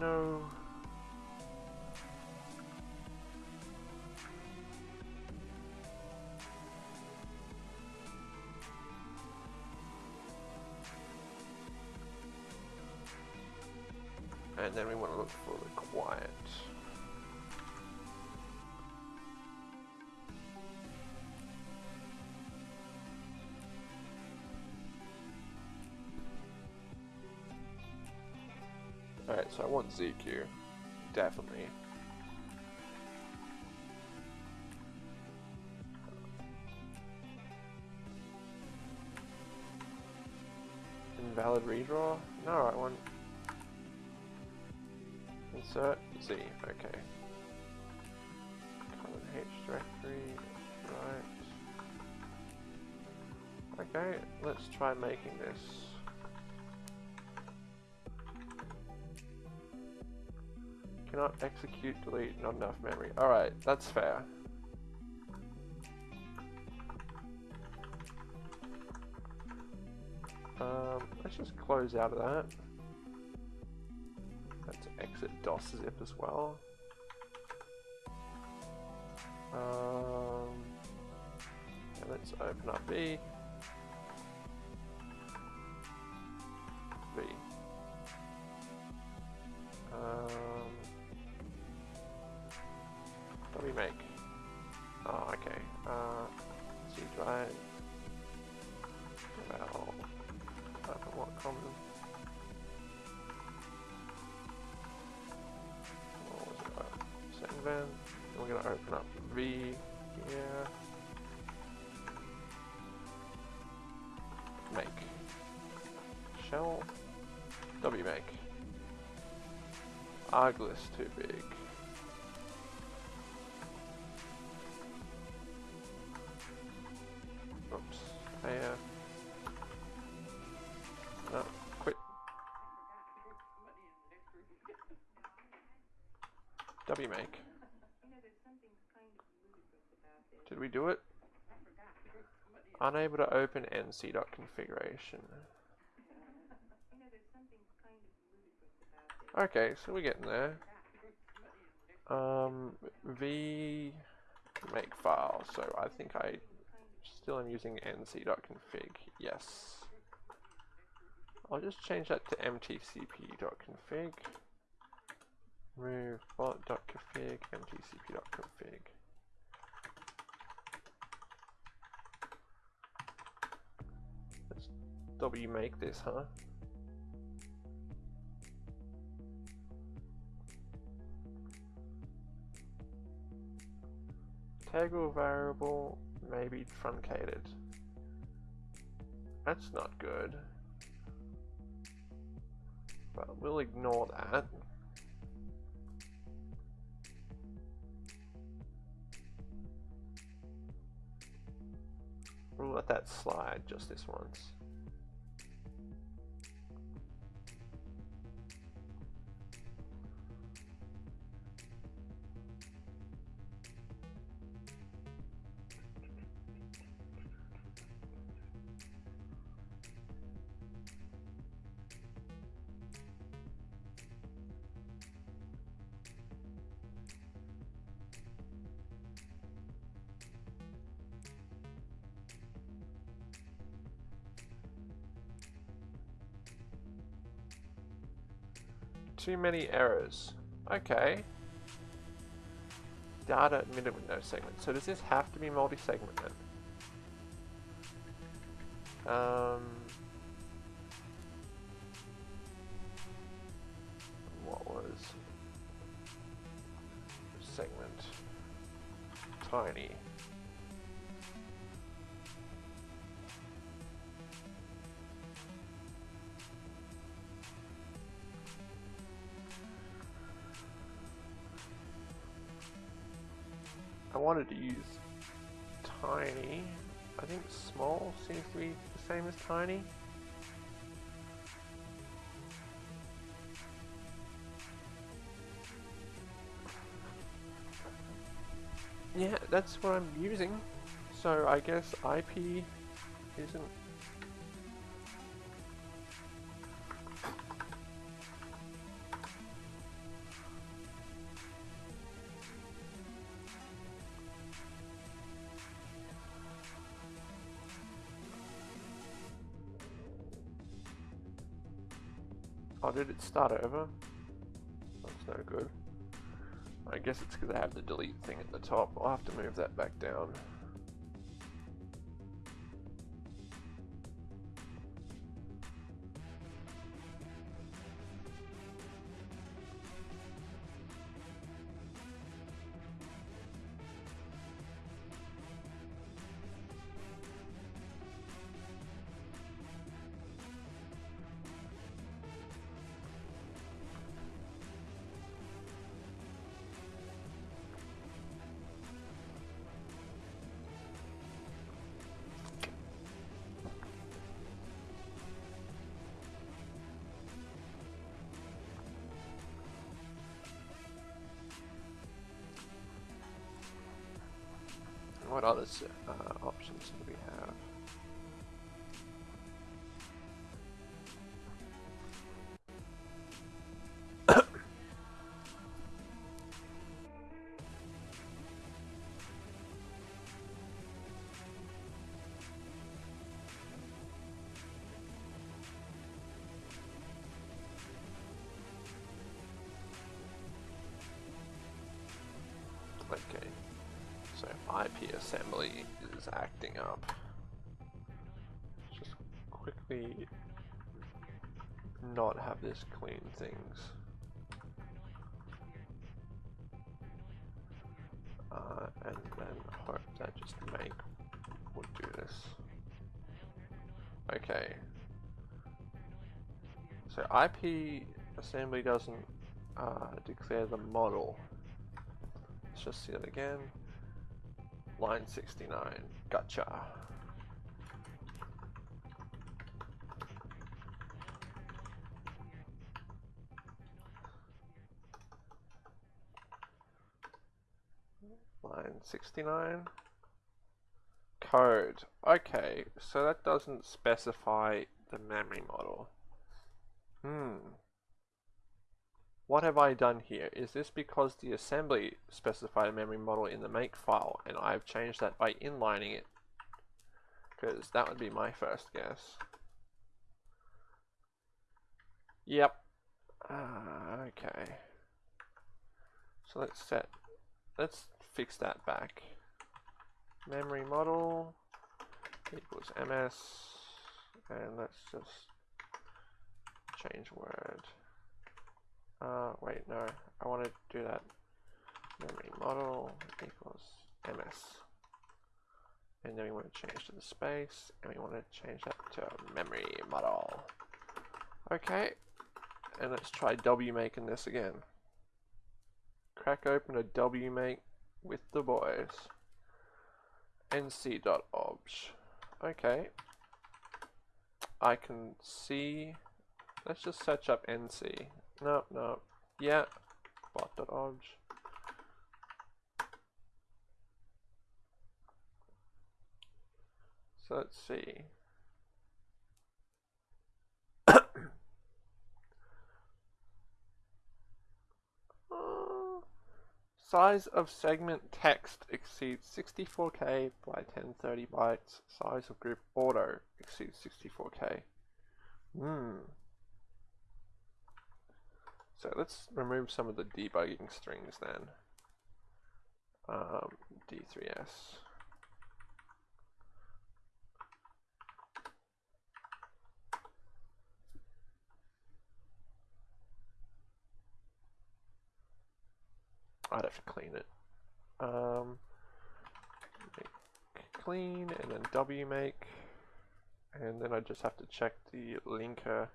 No. For the quiet. Alright, so I want ZQ. Definitely. Invalid redraw? No, I want... Insert Z, okay. Common H directory, right. Okay, let's try making this. Cannot execute, delete, not enough memory. Alright, that's fair. Um, let's just close out of that. Exit DOS zip as well. Um, and let's open up. B. Arglist too big. Oops. I, uh... No, quit. W make. Did we do it? Unable to open nc.configuration. Okay, so we're getting there. Um, v make file. So I think I still am using nc.config. Yes. I'll just change that to mtcp.config. Remove bot.config, mtcp.config. Let's w make this, huh? Integral variable may be truncated. That's not good. But we'll ignore that. We'll let that slide just this once. Too many errors. Okay. Data admitted with no segment. So does this have to be multi-segment then? Um, the tiny. Yeah, that's what I'm using. So I guess IP isn't did it start over? That's no good. I guess it's because I have the delete thing at the top. I'll have to move that back down. Okay. So IP assembly is acting up. Just quickly not have this clean things. Uh, and then hope that just make would do this. Okay. So IP assembly doesn't uh, declare the model. Just see it again. Line 69. Gotcha. Line 69. Code. Okay, so that doesn't specify the memory model. Hmm. What have I done here? Is this because the assembly specified a memory model in the make file and I've changed that by inlining it? Because that would be my first guess. Yep. Uh, okay. So let's set, let's fix that back. Memory model equals ms and let's just change word. Uh, wait, no. I want to do that. Memory model equals ms. And then we want to change to the space, and we want to change that to memory model. Okay, and let's try wmaking this again. Crack open a wmake with the boys. nc.obj. okay. I can see. Let's just search up NC. No, no. Yeah. Bot.obj. So let's see. Size of segment text exceeds 64k by 1030 bytes. Size of group auto exceeds 64k. Hmm. So let's remove some of the debugging strings then. Um, D3S. I'd have to clean it. Um, clean and then W make. And then I just have to check the linker.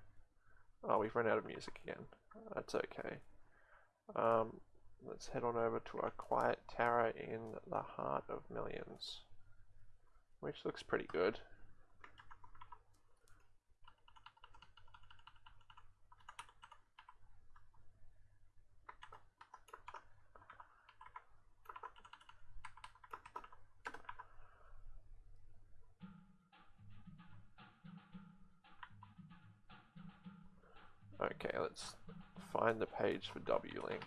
Oh, we've run out of music again. That's okay. Um, let's head on over to our quiet tower in the heart of millions. Which looks pretty good. Okay, let's find the page for W-Link.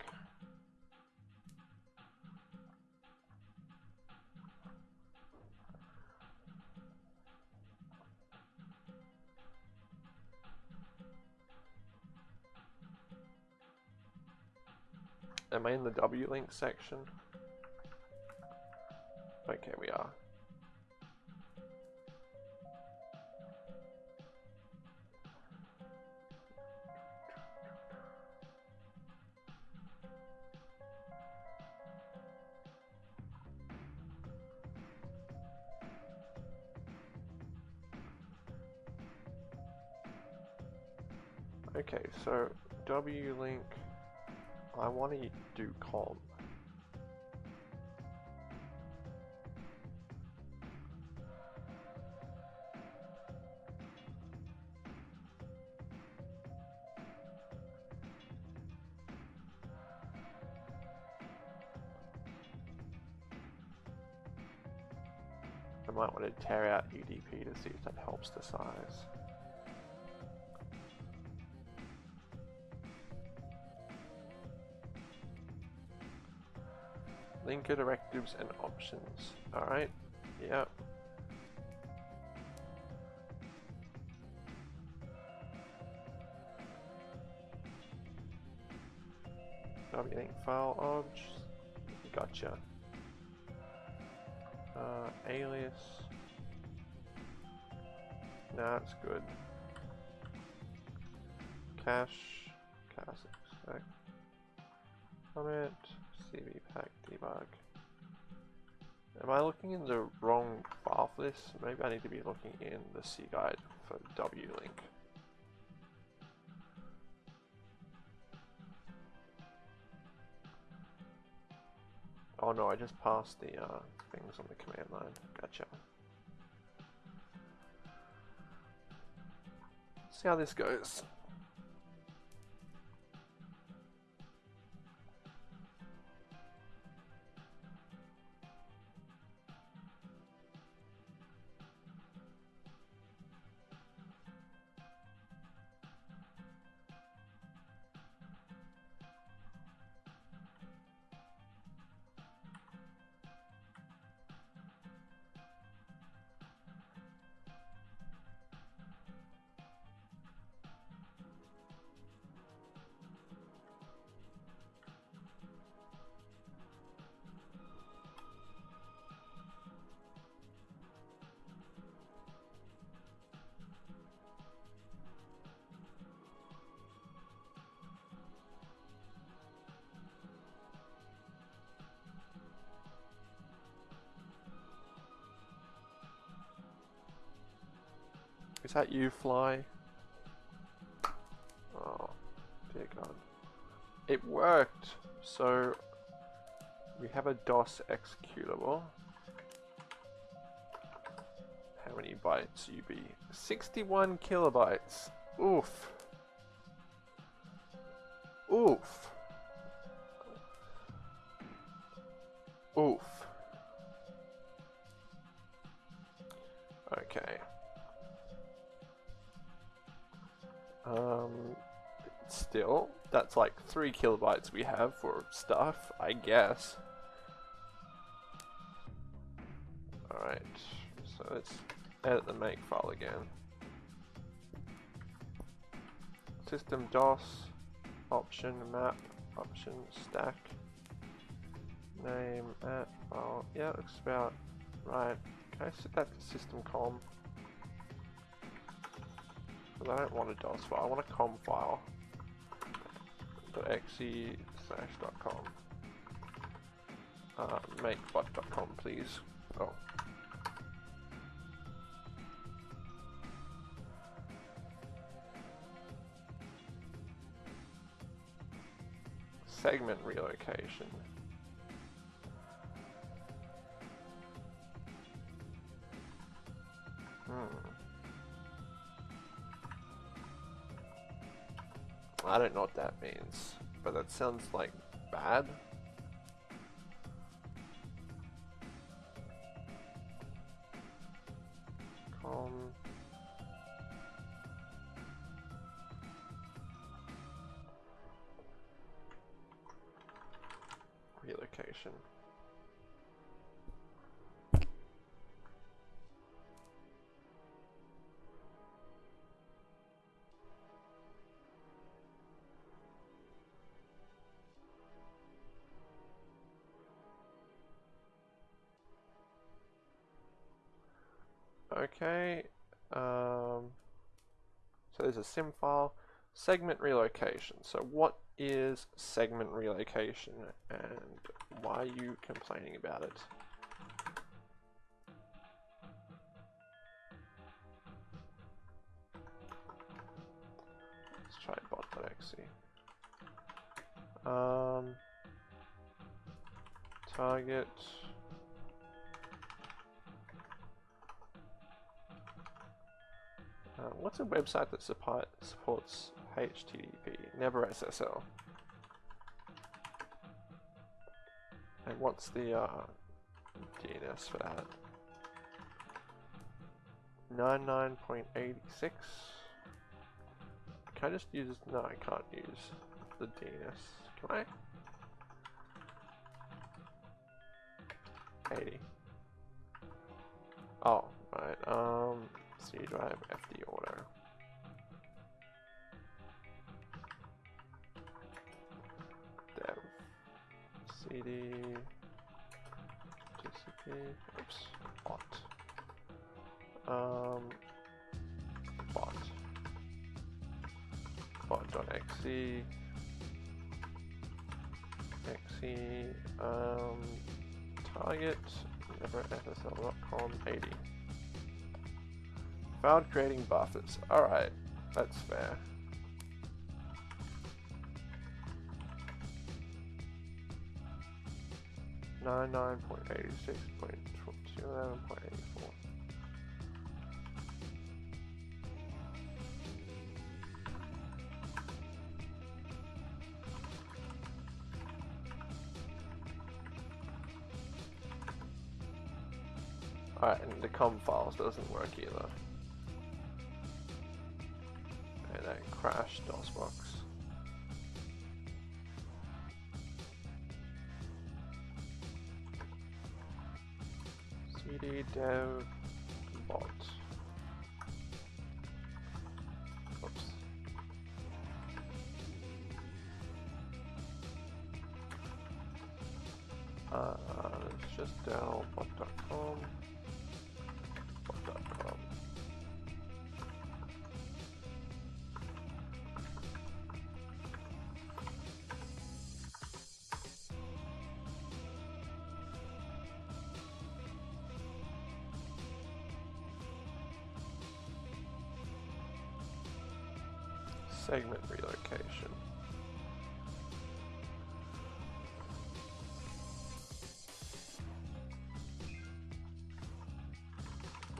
Am I in the W-Link section? Okay, we are. Okay, so W-Link, I want to do com. I might want to tear out UDP to see if that helps the size. Linker directives and options. Alright, yep. W-Link file obj. Gotcha. Uh, alias. Nah, it's good. Cache. Cache. Comment. Am I looking in the wrong file for this? Maybe I need to be looking in the C guide for W-Link. Oh no, I just passed the uh, things on the command line. Gotcha. see how this goes. That you, Fly? Oh, dear God. It worked! So, we have a DOS executable. How many bytes you be? 61 kilobytes. Oof. Oof. Oof. Three kilobytes we have for stuff, I guess. Alright, so let's edit the make file again. System DOS, option map, option stack, name at file. Yeah, looks about right. Can I set that to system com? Because I don't want a DOS file, I want a com file. .exe slash dot com. Uh, makebot.com please. Oh. Segment relocation. Know what that means, but that sounds like bad. Sim file, segment relocation. So what is segment relocation and why are you complaining about it? Let's try bot.exe. Um, target. Uh, what's a website that support, supports HTTP? Never SSL. And what's the uh, DNS for that? 99.86. Can I just use? No, I can't use the DNS. Can I? 80. Oh, right. Um. C drive FD order. Dev. CD TCP oops. Bot. Um bot. Bot.exe exe um target never ssl.com 80 Found creating buffers. Alright, that's fair. Nine nine point eighty six point two eleven point eighty four. Alright, and the com files doesn't work either. Cd segment relocation.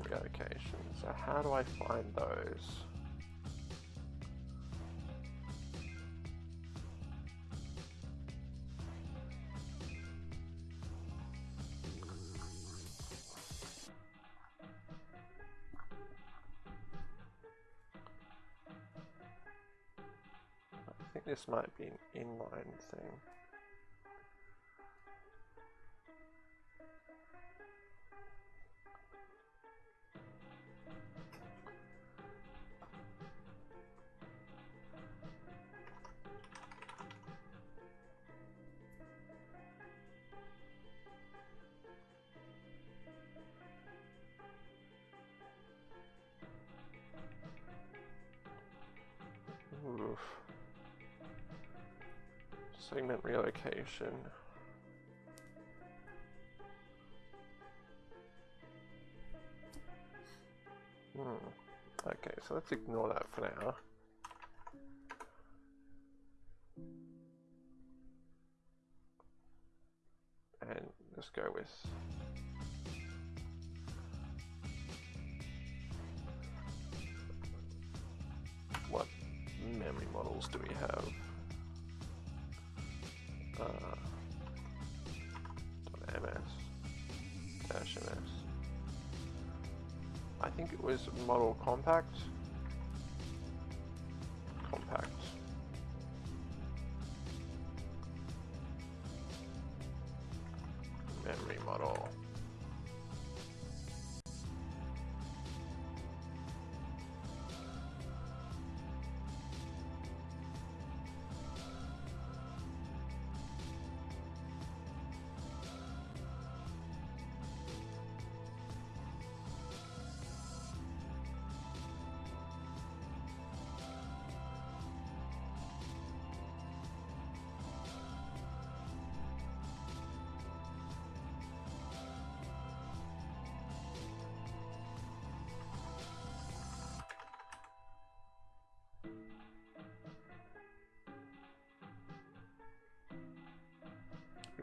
Relocation. So how do I find those? Might be an inline thing. Relocation. Hmm. Okay, so let's ignore that for now. Model compact.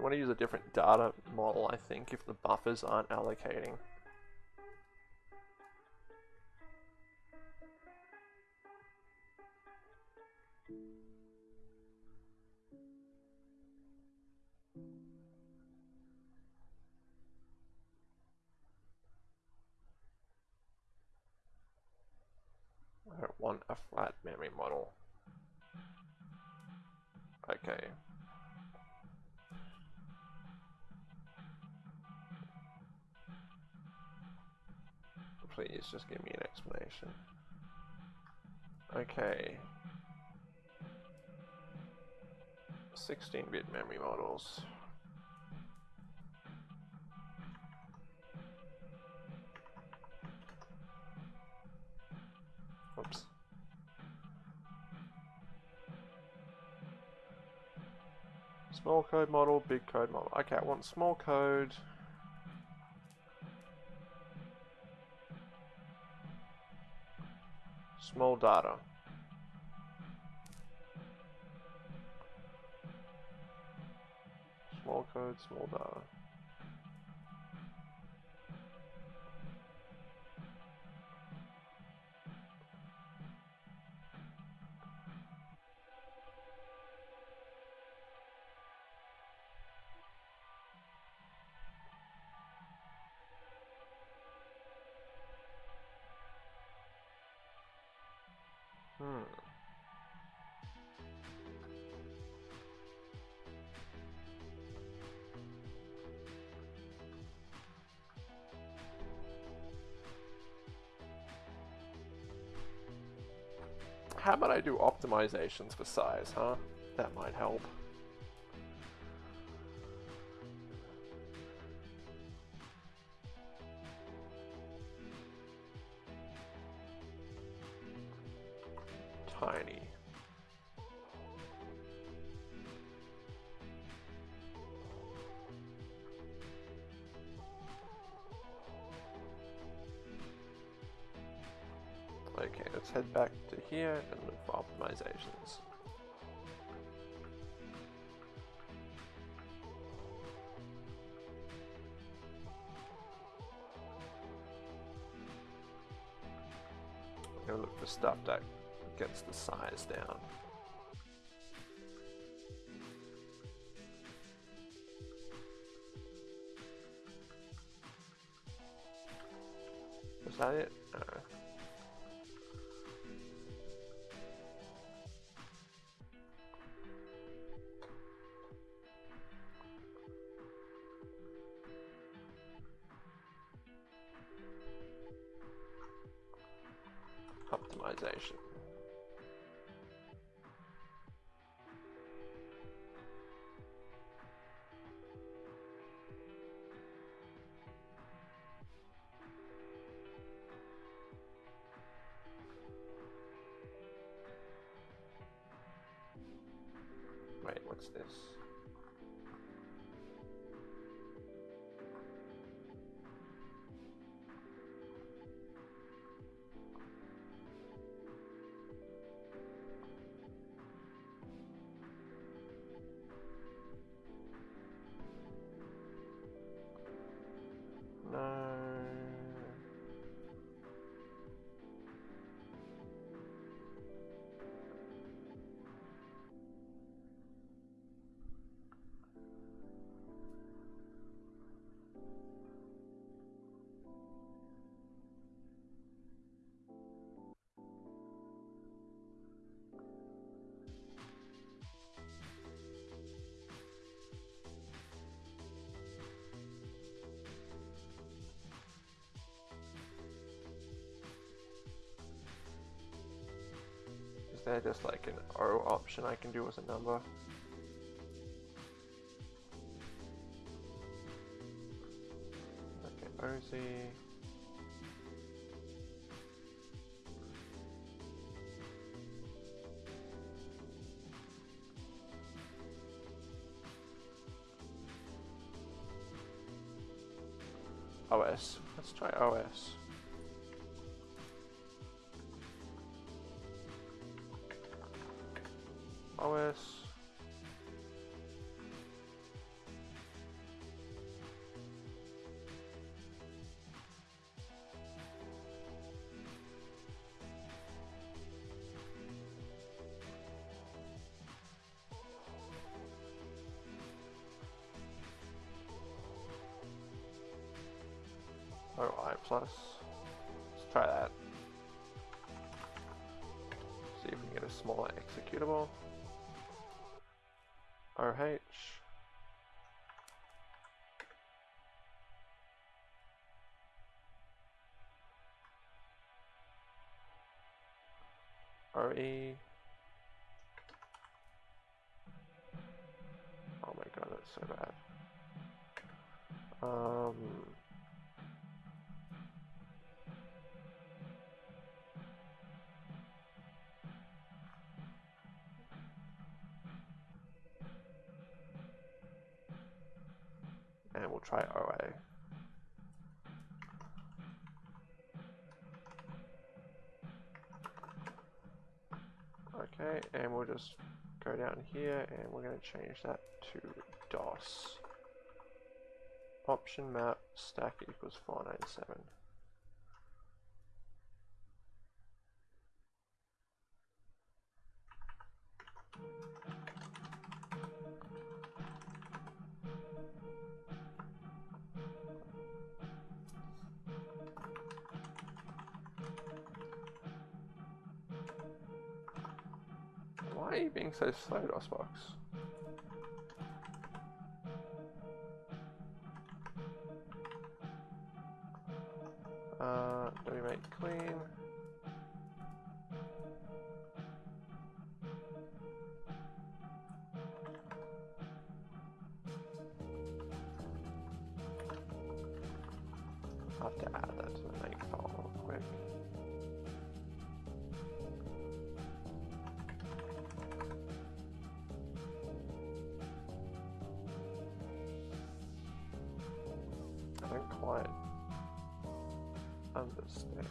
Want to use a different data model, I think, if the buffers aren't allocating. Just give me an explanation. Okay. 16-bit memory models. Oops. Small code model, big code model. Okay, I want small code. Data. Small code, small data. How about I do optimizations for size, huh? That might help. Optimizations. gonna look for stuff that gets the size down. Is that it? This? Is there just like an O option I can do with a number? Okay, OZ. OS. Let's try OS. Plus. Let's try that. See if we can get a smaller executable. And we'll just go down here and we're going to change that to DOS. Option map stack equals 497. Being so slow, Uh, we make clean? I'll have to add that to the file real quick.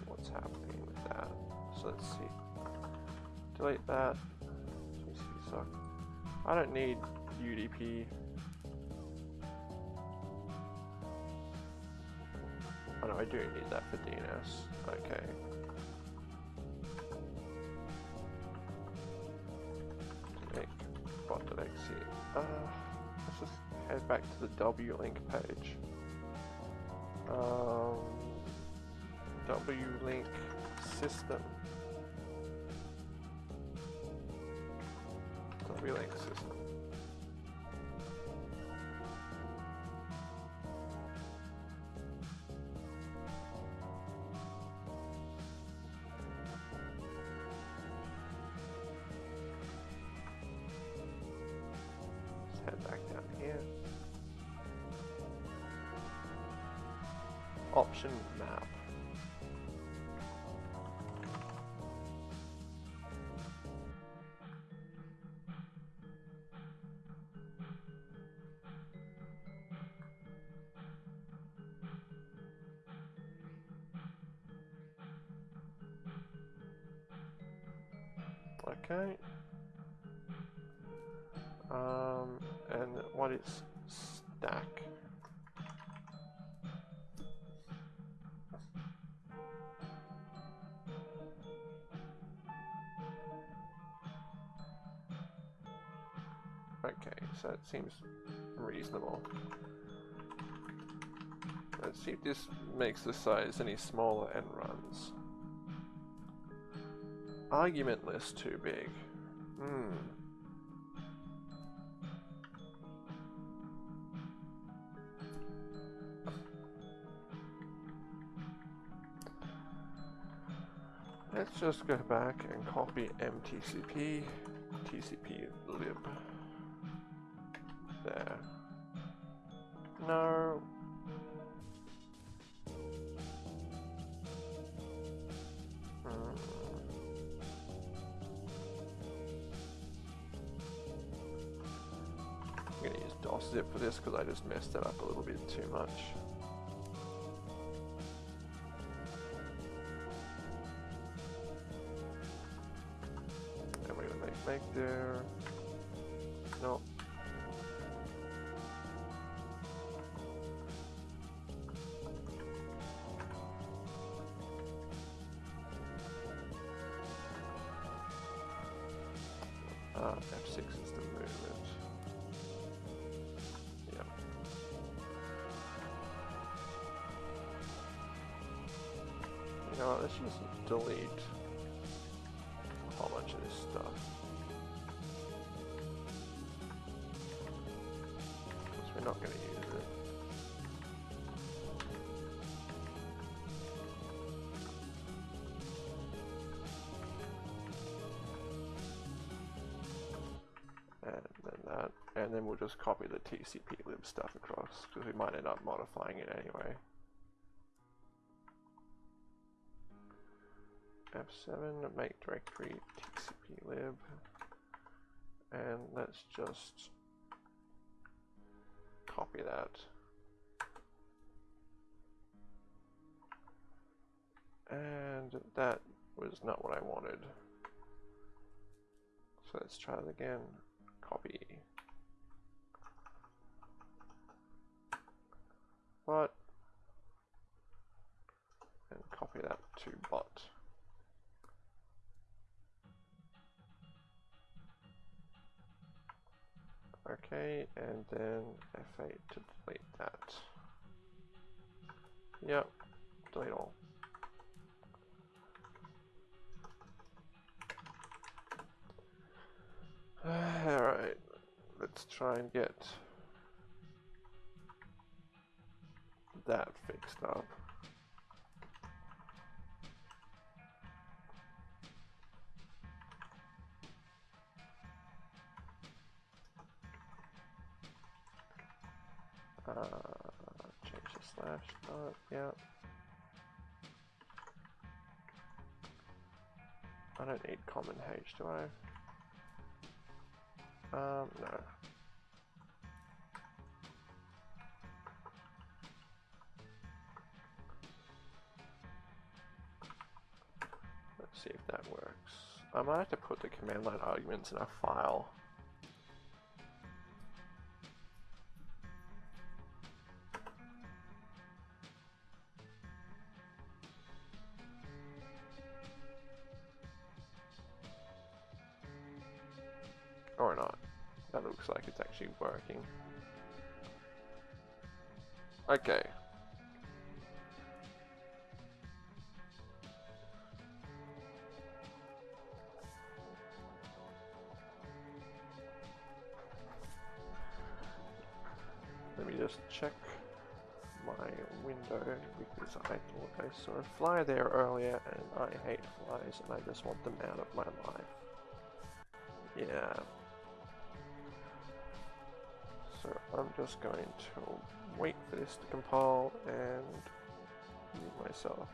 what's happening with that. So let's see. Delete that. So I don't need UDP. Oh no, I do need that for DNS. Okay. Delete bot.exe. Uh, let's just head back to the W link page. W-Link system. W-Link system. Head back down here. Option so it seems reasonable. Let's see if this makes the size any smaller and runs. Argument list too big. Hmm. Let's just go back and copy mtcp, tcp lib. Make there. No. Uh, F6 is the movement. Yep. You know, let's just delete and then we'll just copy the TCP lib stuff across because we might end up modifying it anyway. F7 make directory TCP lib, and let's just copy that. And that was not what I wanted. So let's try it again that fixed up. Uh, change the slash dot, yeah. I don't need common H, do I? Um, no. I might have to put the command line arguments in a file. Or not. That looks like it's actually working. Okay. Because I thought I saw a fly there earlier and I hate flies and I just want them out of my life. Yeah. So I'm just going to wait for this to compile and mute myself.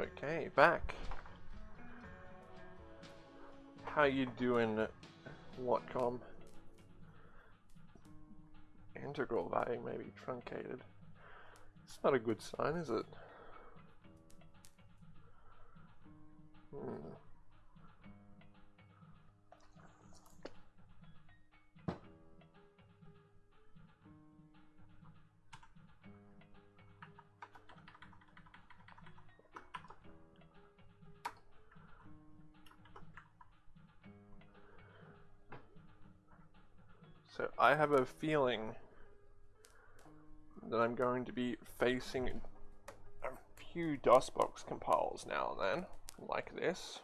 Okay, back. How you doing, Watcom? Integral value may be truncated. It's not a good sign, is it? I have a feeling that I'm going to be facing a few DOSBox compiles now and then, like this.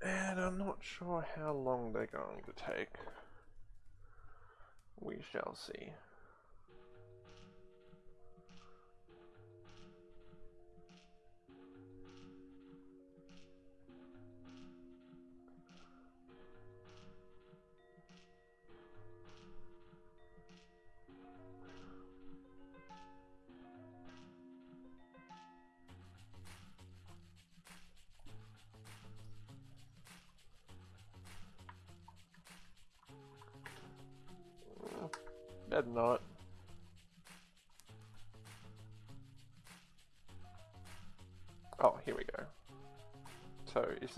And I'm not sure how long they're going to take. We shall see.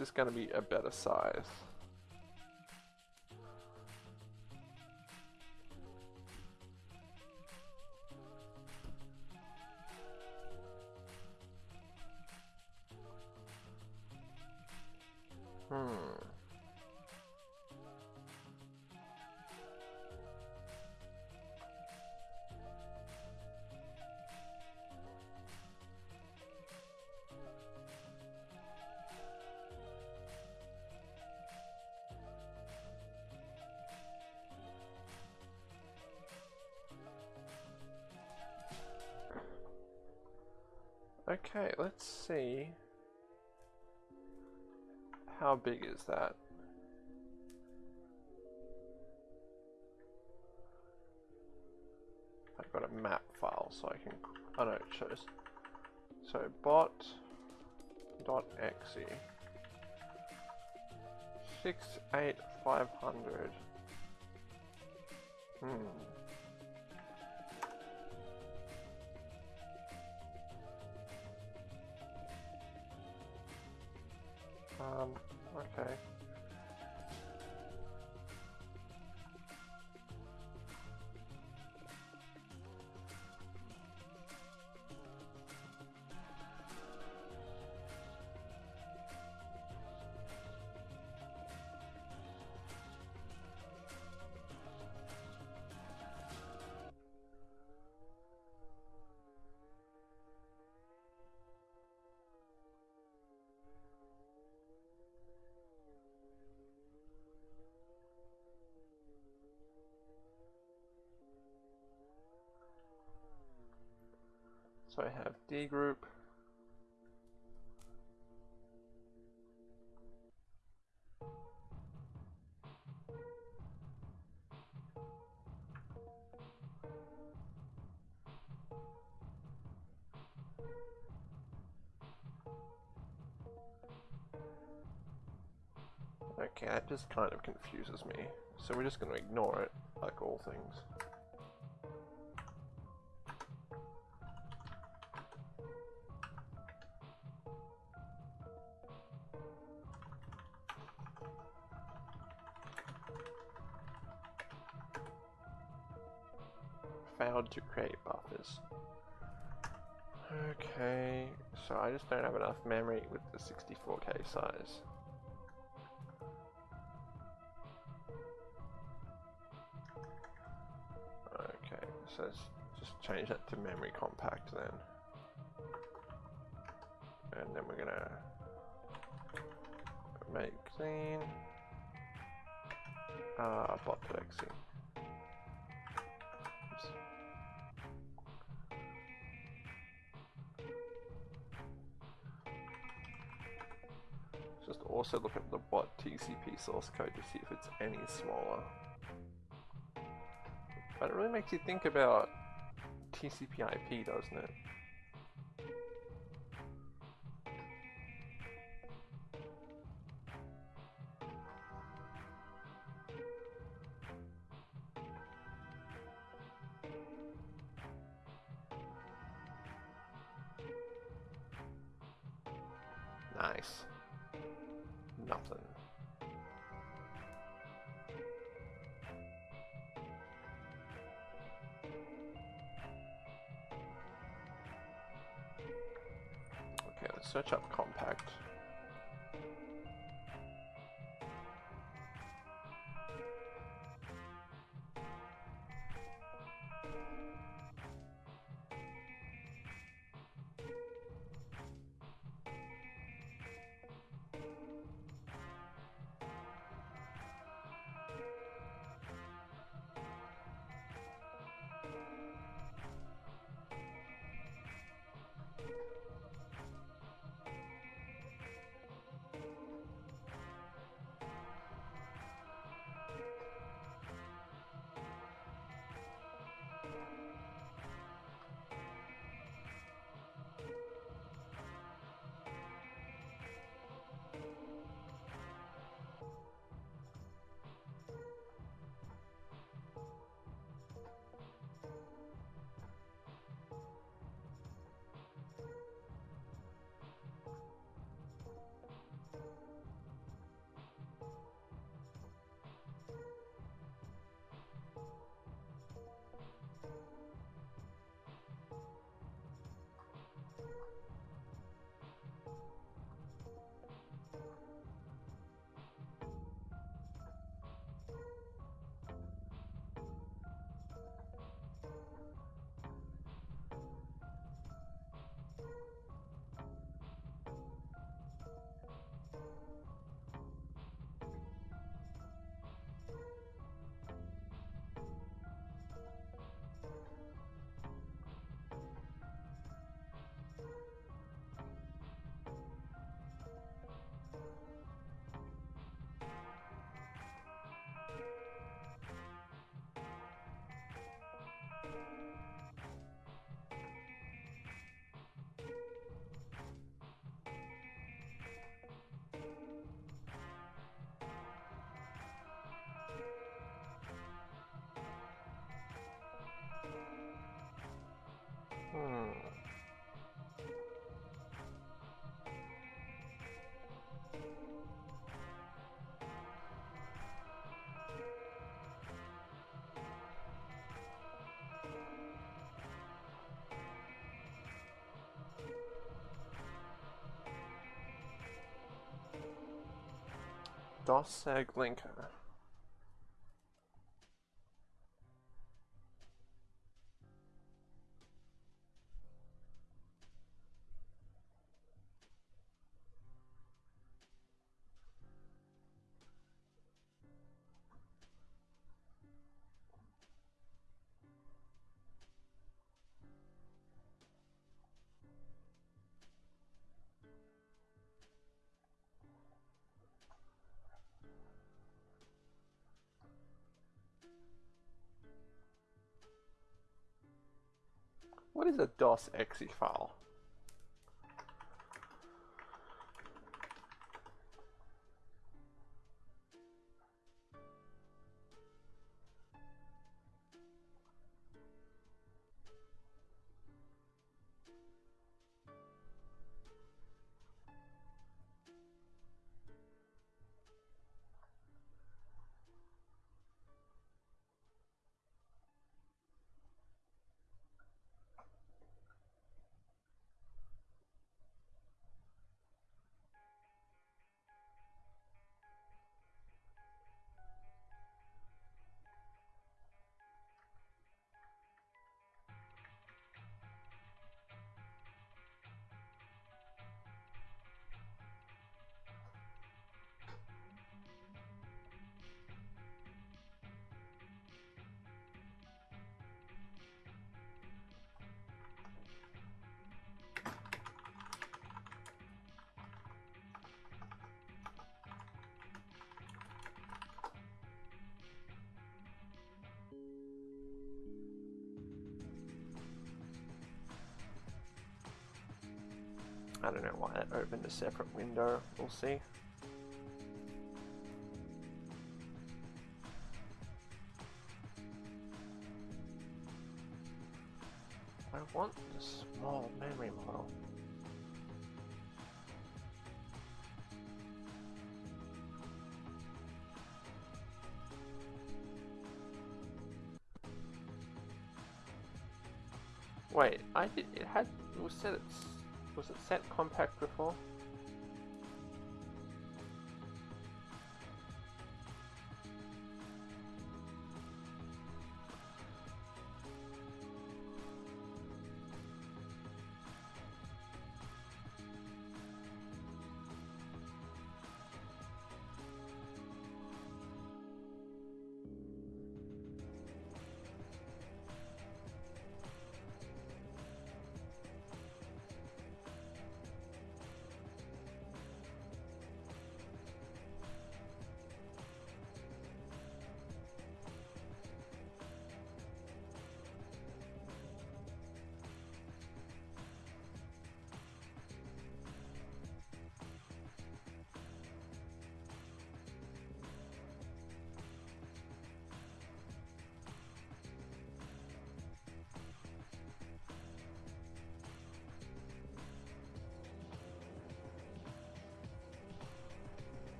Is going to be a better size? Let's see. How big is that? I've got a map file so I can, oh no, it shows. So bot dot exe six eight five hundred. Hmm. Um, So I have D group. Okay, that just kind of confuses me. So we're just going to ignore it, like all things. Enough memory with the 64k size. Okay, so let's just change that to memory compact then. And then we're gonna make clean uh, bot.exe. Just also look at the bot TCP source code to see if it's any smaller. But it really makes you think about TCP IP, doesn't it? Search up compact. DOSSEG linker. What is a DOS exe file? Separate window. We'll see. I want the small memory model. Wait, I did. It had. It was set. Was it set compact before?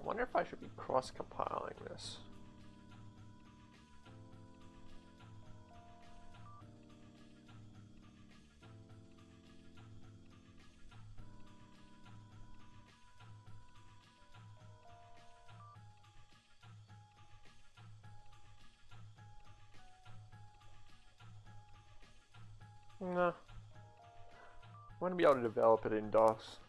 I wonder if I should be cross-compiling this. Be able to develop it in DOS.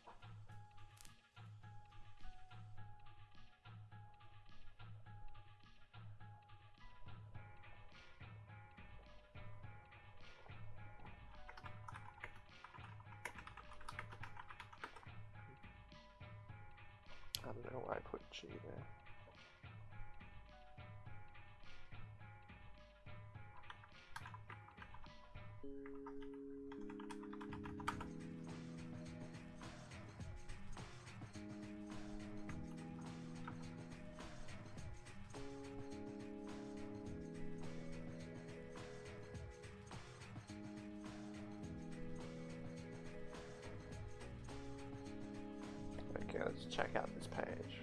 Let's check out this page.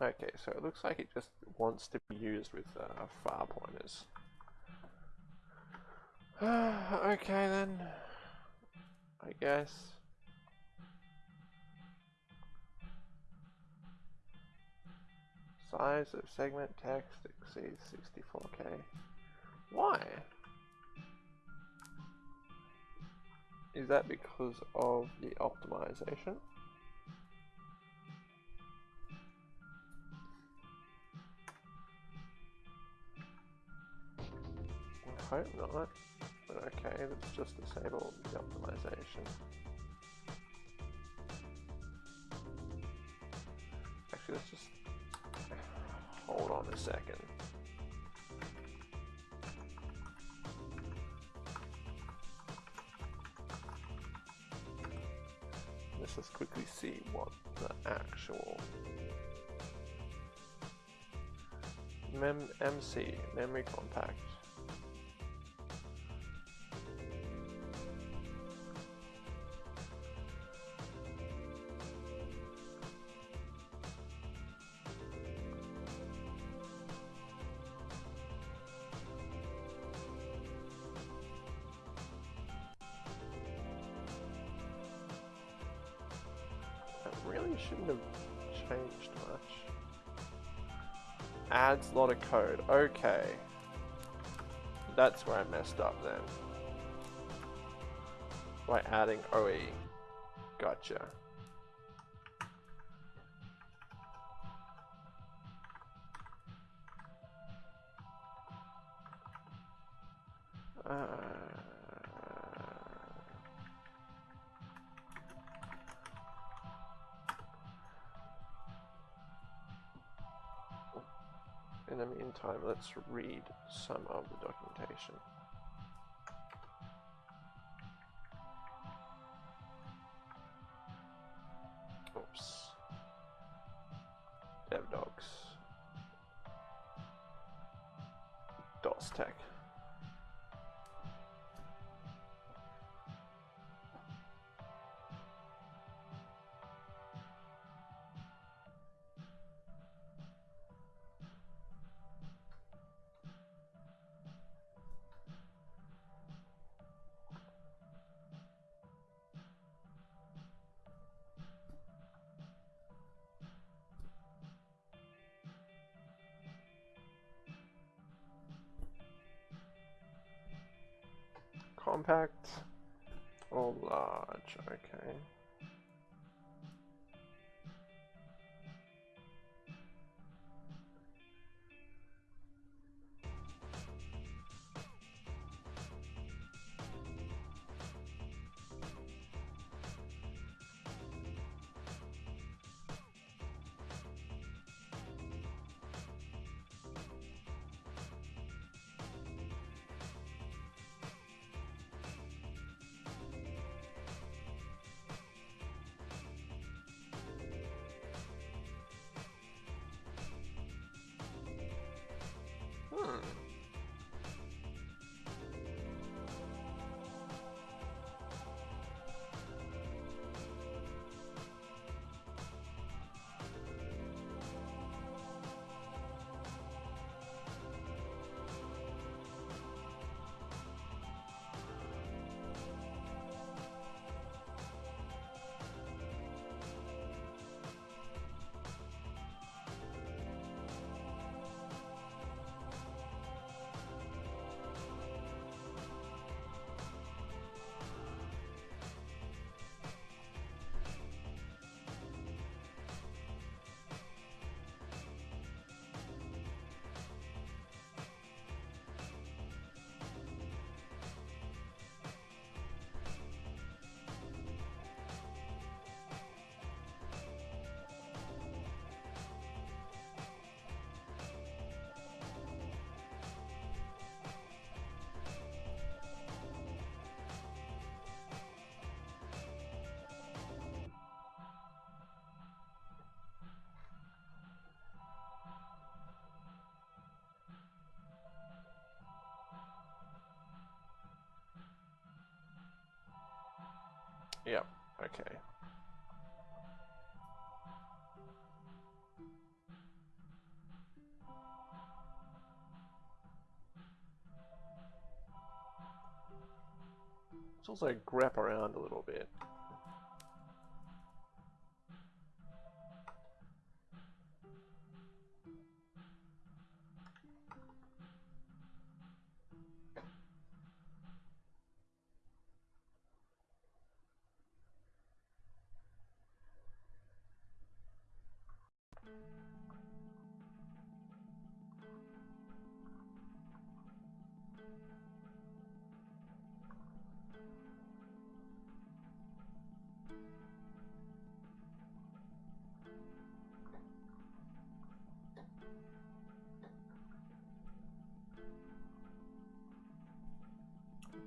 Okay, so it looks like it just wants to be used with uh, far pointers. okay then, I guess. Size of segment text exceeds 64k. Why? Is that because of the optimization? Hope not. But okay, let's just disable the optimization. Actually, let's just hold on a second. Let's just quickly see what the actual Mem MC memory compact lot of code. Okay. That's where I messed up then. By adding OE. Gotcha. Time, let's read some of the documentation. Large, okay. Okay. Let's also grab around a little bit.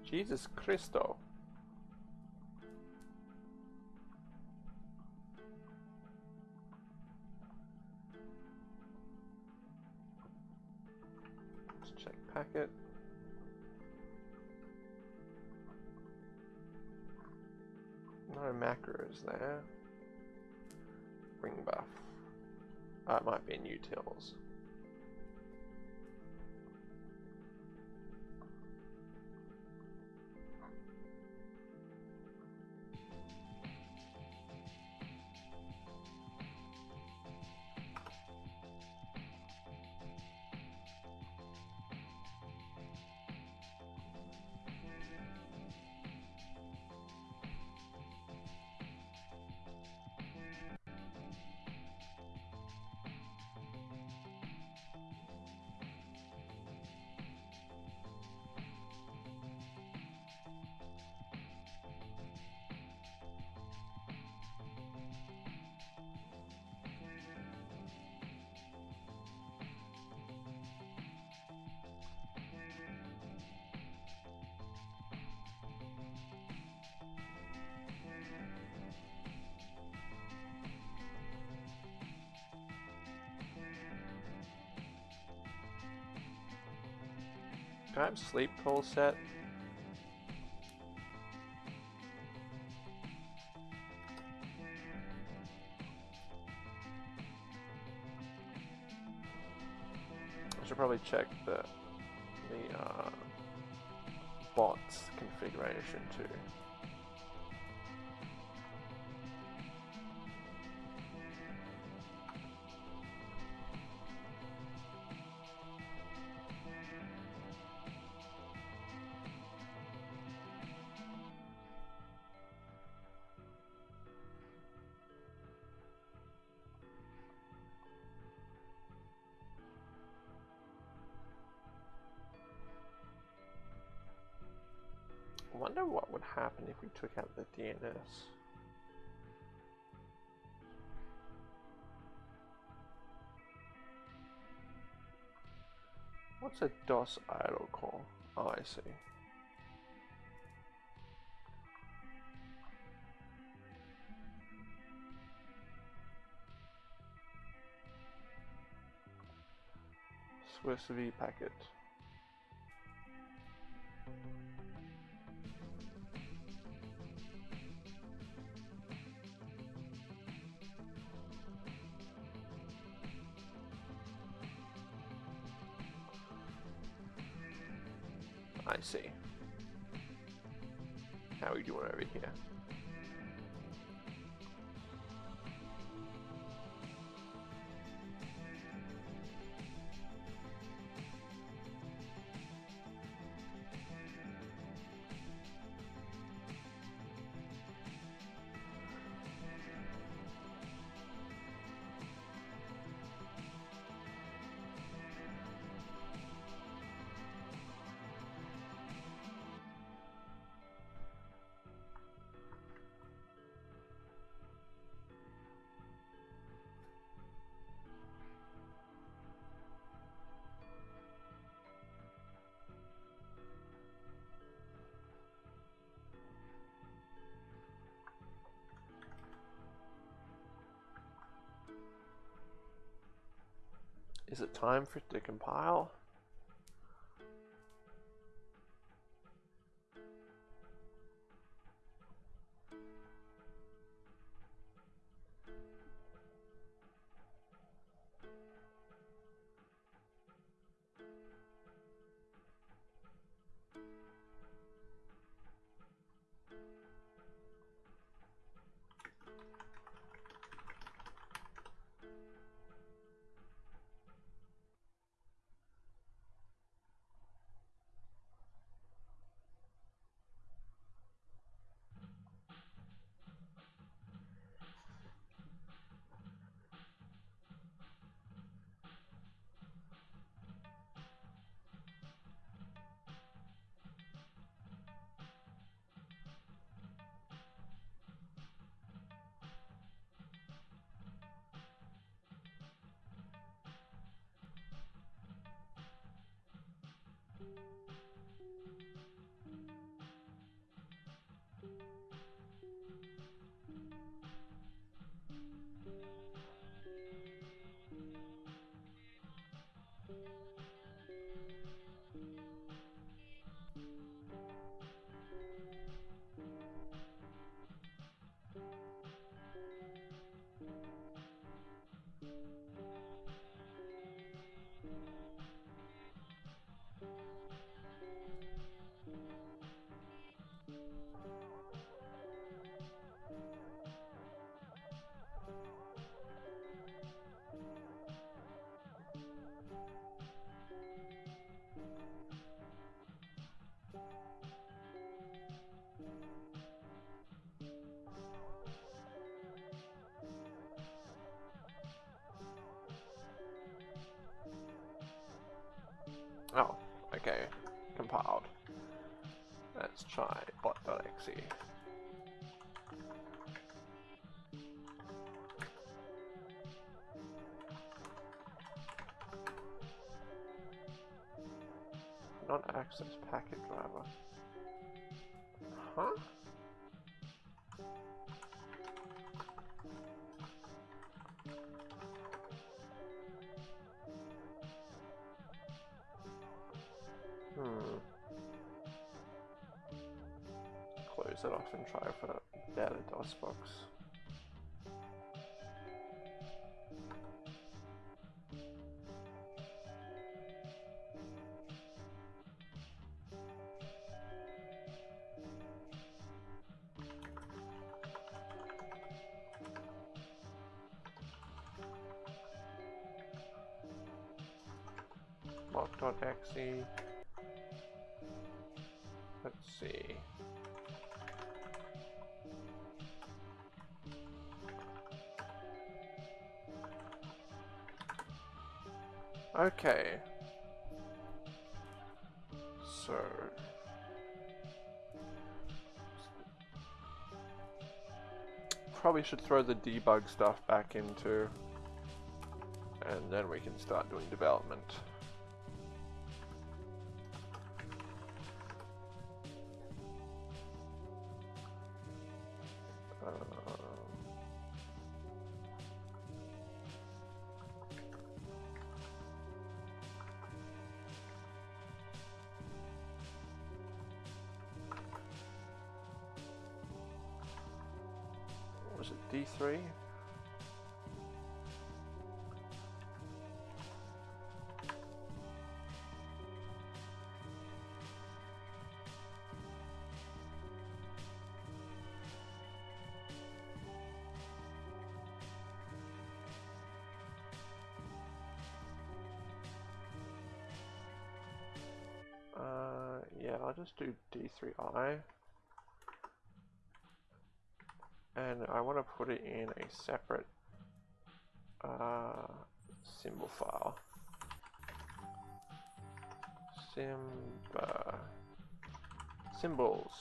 Jesus Christo. Let's check packet. No macros there. Ring buff. It might be in utils. Sleep tool set? I should probably check the the uh, bots configuration too. What's a DOS idle call? Oh, I see. Swiss V packet. We doing over here? Is it time for it to compile? Try bot.exe. Not access packet driver. DOSBox. mock.exe. Okay. So. Probably should throw the debug stuff back into and then we can start doing development. 3i. And I want to put it in a separate uh, symbol file. Simba. Symbols.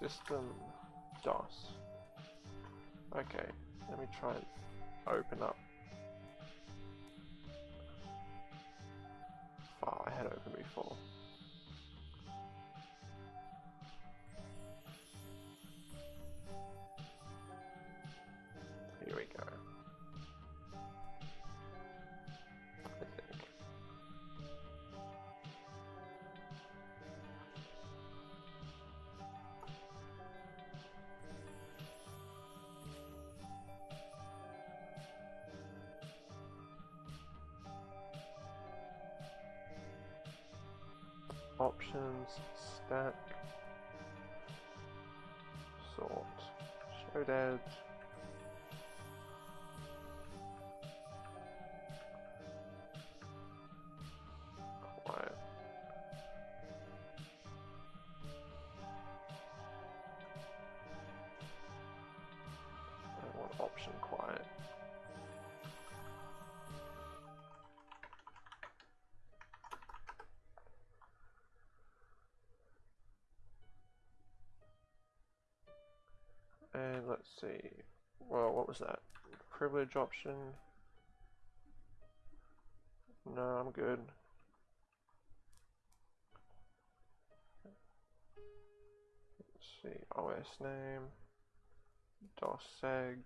System DOS. Try and open up file I had open before. Options, stack, sort, show dead. Quiet. I want option quiet. Let's see. Well, what was that? Privilege option. No, I'm good. Let's see, OS name, doseg,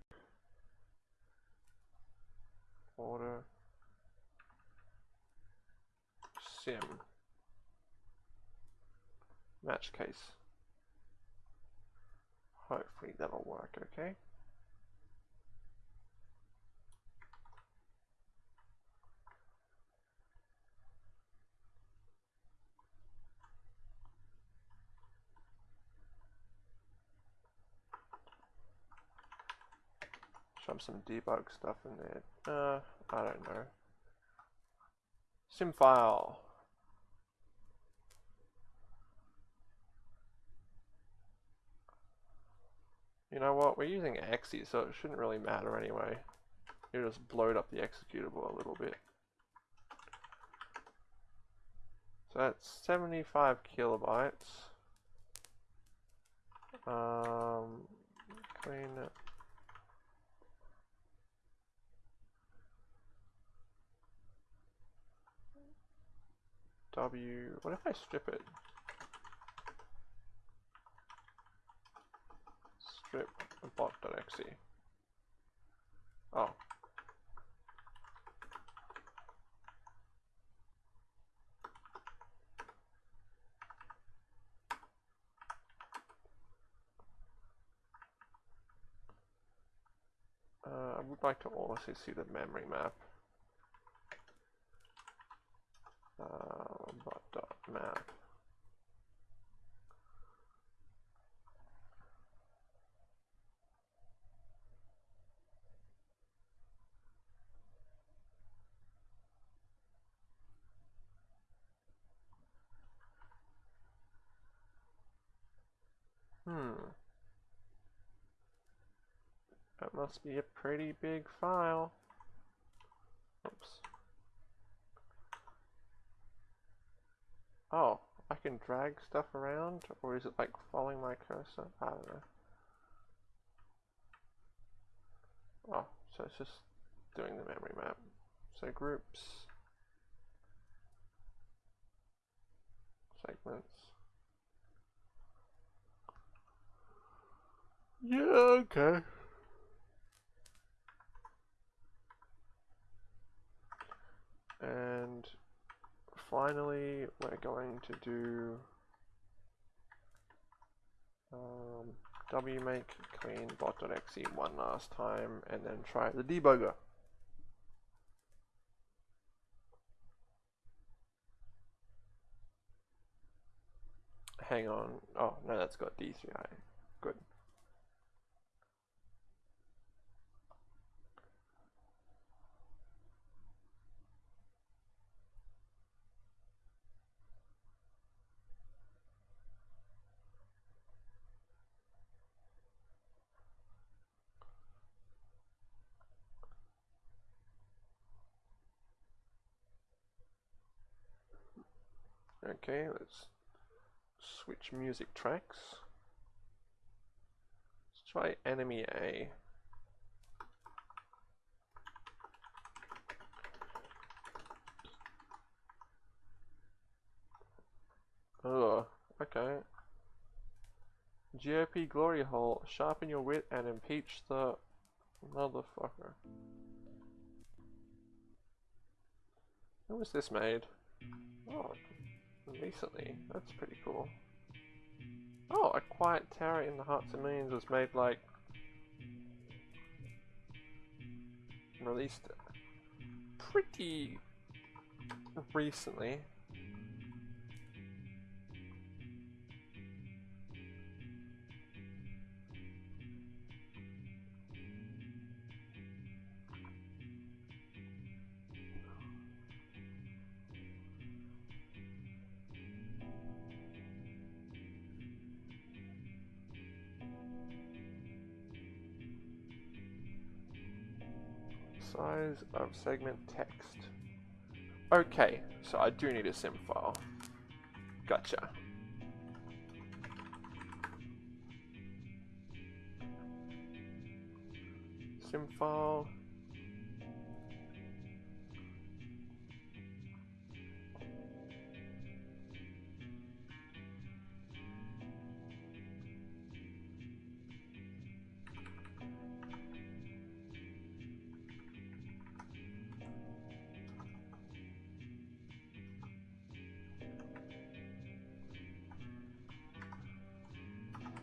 order, sim, match case. Hopefully that'll work, okay? Shove some debug stuff in there. Uh, I don't know. Sim file. You know what, we're using exe, so it shouldn't really matter anyway. You just bloat up the executable a little bit. So that's 75 kilobytes. Um, clean it. W, what if I strip it? Strip bot.exe. Oh. Uh, I would like to also see the memory map. uh, but dot map. Hmm. That must be a pretty big file. Oops. Oh, I can drag stuff around? Or is it like following my cursor? I don't know. Oh, so it's just doing the memory map. So groups, segments. Yeah, okay. And finally, we're going to do um, wmake clean bot.exe one last time and then try the debugger. Hang on. Oh, no, that's got D3i. Good. Okay, let's switch music tracks. Let's try Enemy A. Oh, okay. GOP Glory Hole, sharpen your wit and impeach the motherfucker. Who was this made? Oh, recently. That's pretty cool. Oh, A Quiet Tower in the Hearts of Millions was made like... Released pretty recently. Of segment text. Okay, so I do need a sim file. Gotcha. Sim file.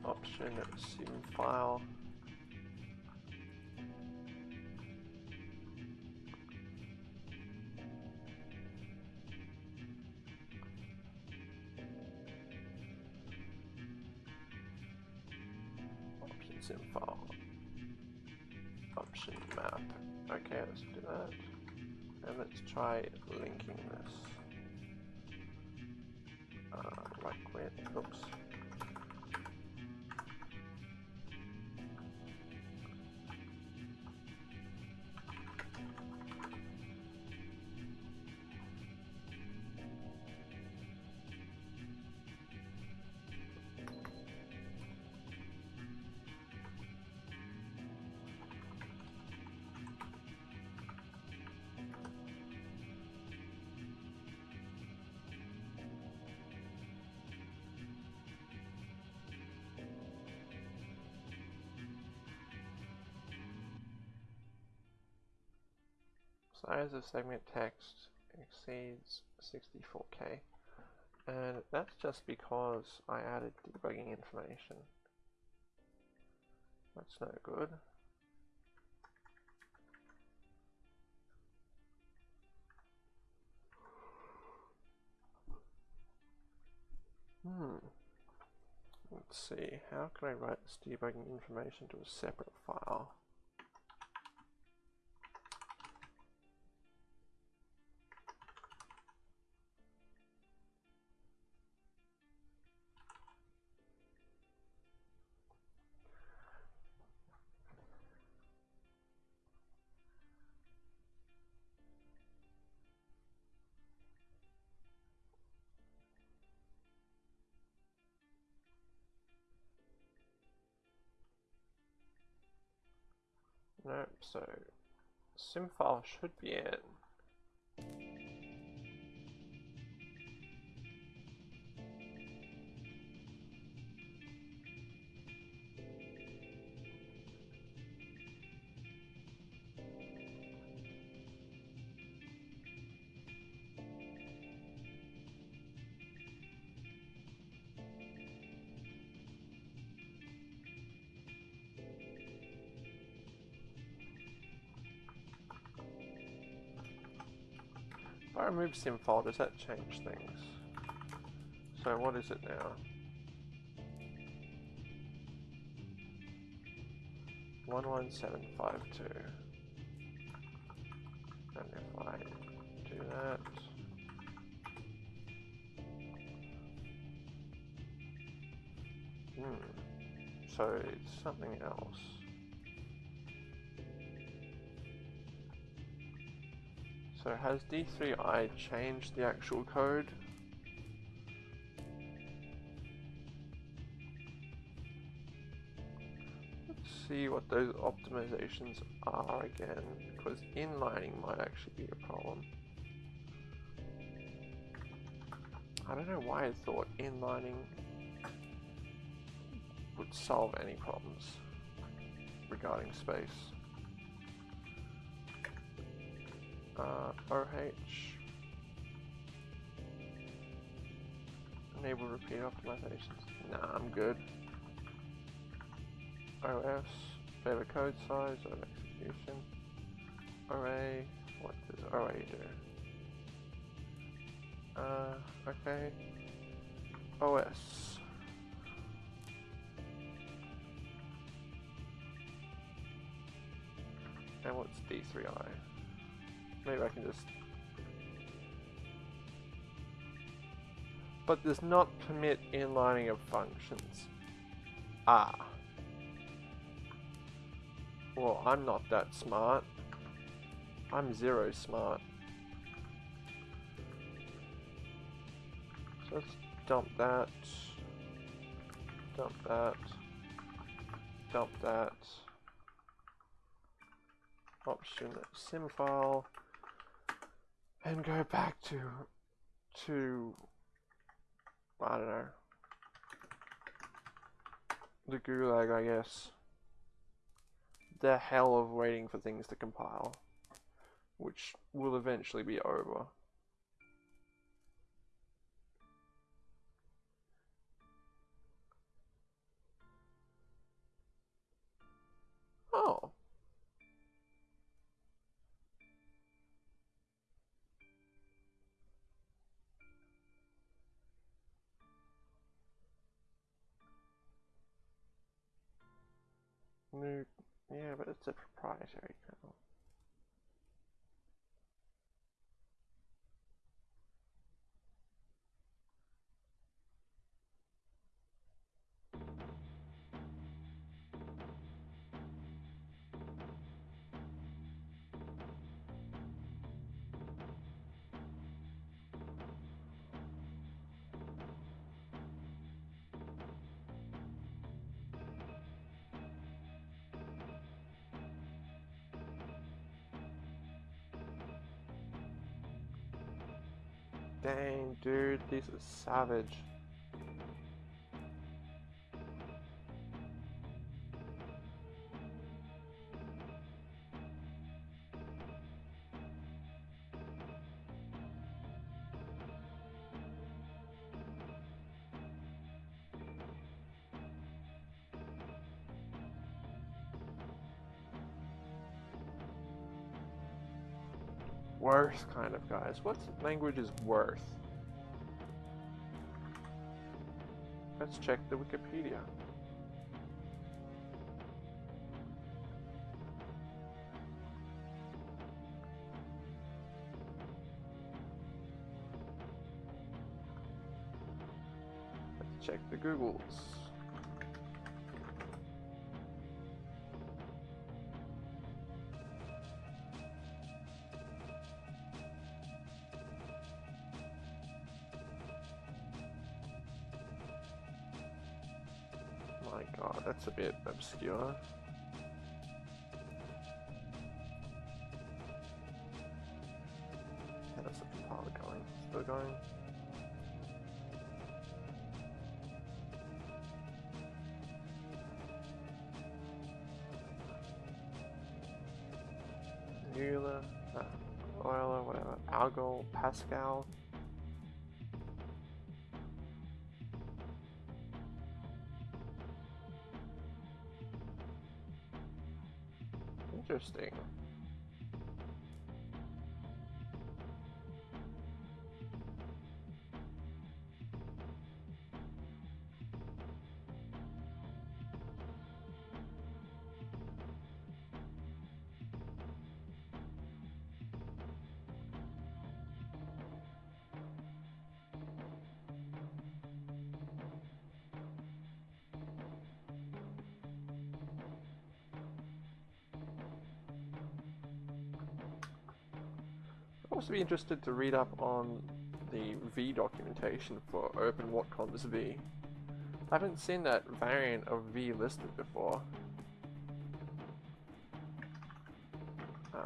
Option sim file. Size of segment text exceeds 64k. And that's just because I added debugging information. That's no good. Hmm. Let's see, how can I write this debugging information to a separate file? So SimFile should be in. Remove SimFile, does that change things? So what is it now? One one seven five two. And if I do that Hmm. So it's something else. So has D3i changed the actual code? Let's see what those optimizations are again, because inlining might actually be a problem. I don't know why I thought inlining would solve any problems regarding space. Uh, RH. Enable repeat optimizations. Nah, I'm good. OS. Favorite code size of execution. Array. What does array do? Uh, okay. OS. And what's D3i? Maybe I can just... But does not permit inlining of functions. Ah. Well, I'm not that smart. I'm zero smart. So let's dump that. Dump that. Dump that. Option sim file and go back to to I don't know. The gulag I guess. The hell of waiting for things to compile which will eventually be over. Oh. Yeah, but it's a proprietary kernel. Dang, dude, this is savage. Wirth, kind of, guys. What language is Wirth? Let's check the Wikipedia. Let's check the Googles. Obscure. Yeah, that's the compiler going. Still going. Euler, uh, Euler, whatever, Algol, Pascal. Interesting. Also be interested to read up on the V documentation for OpenWatcom's V. I haven't seen that variant of V listed before. Uh,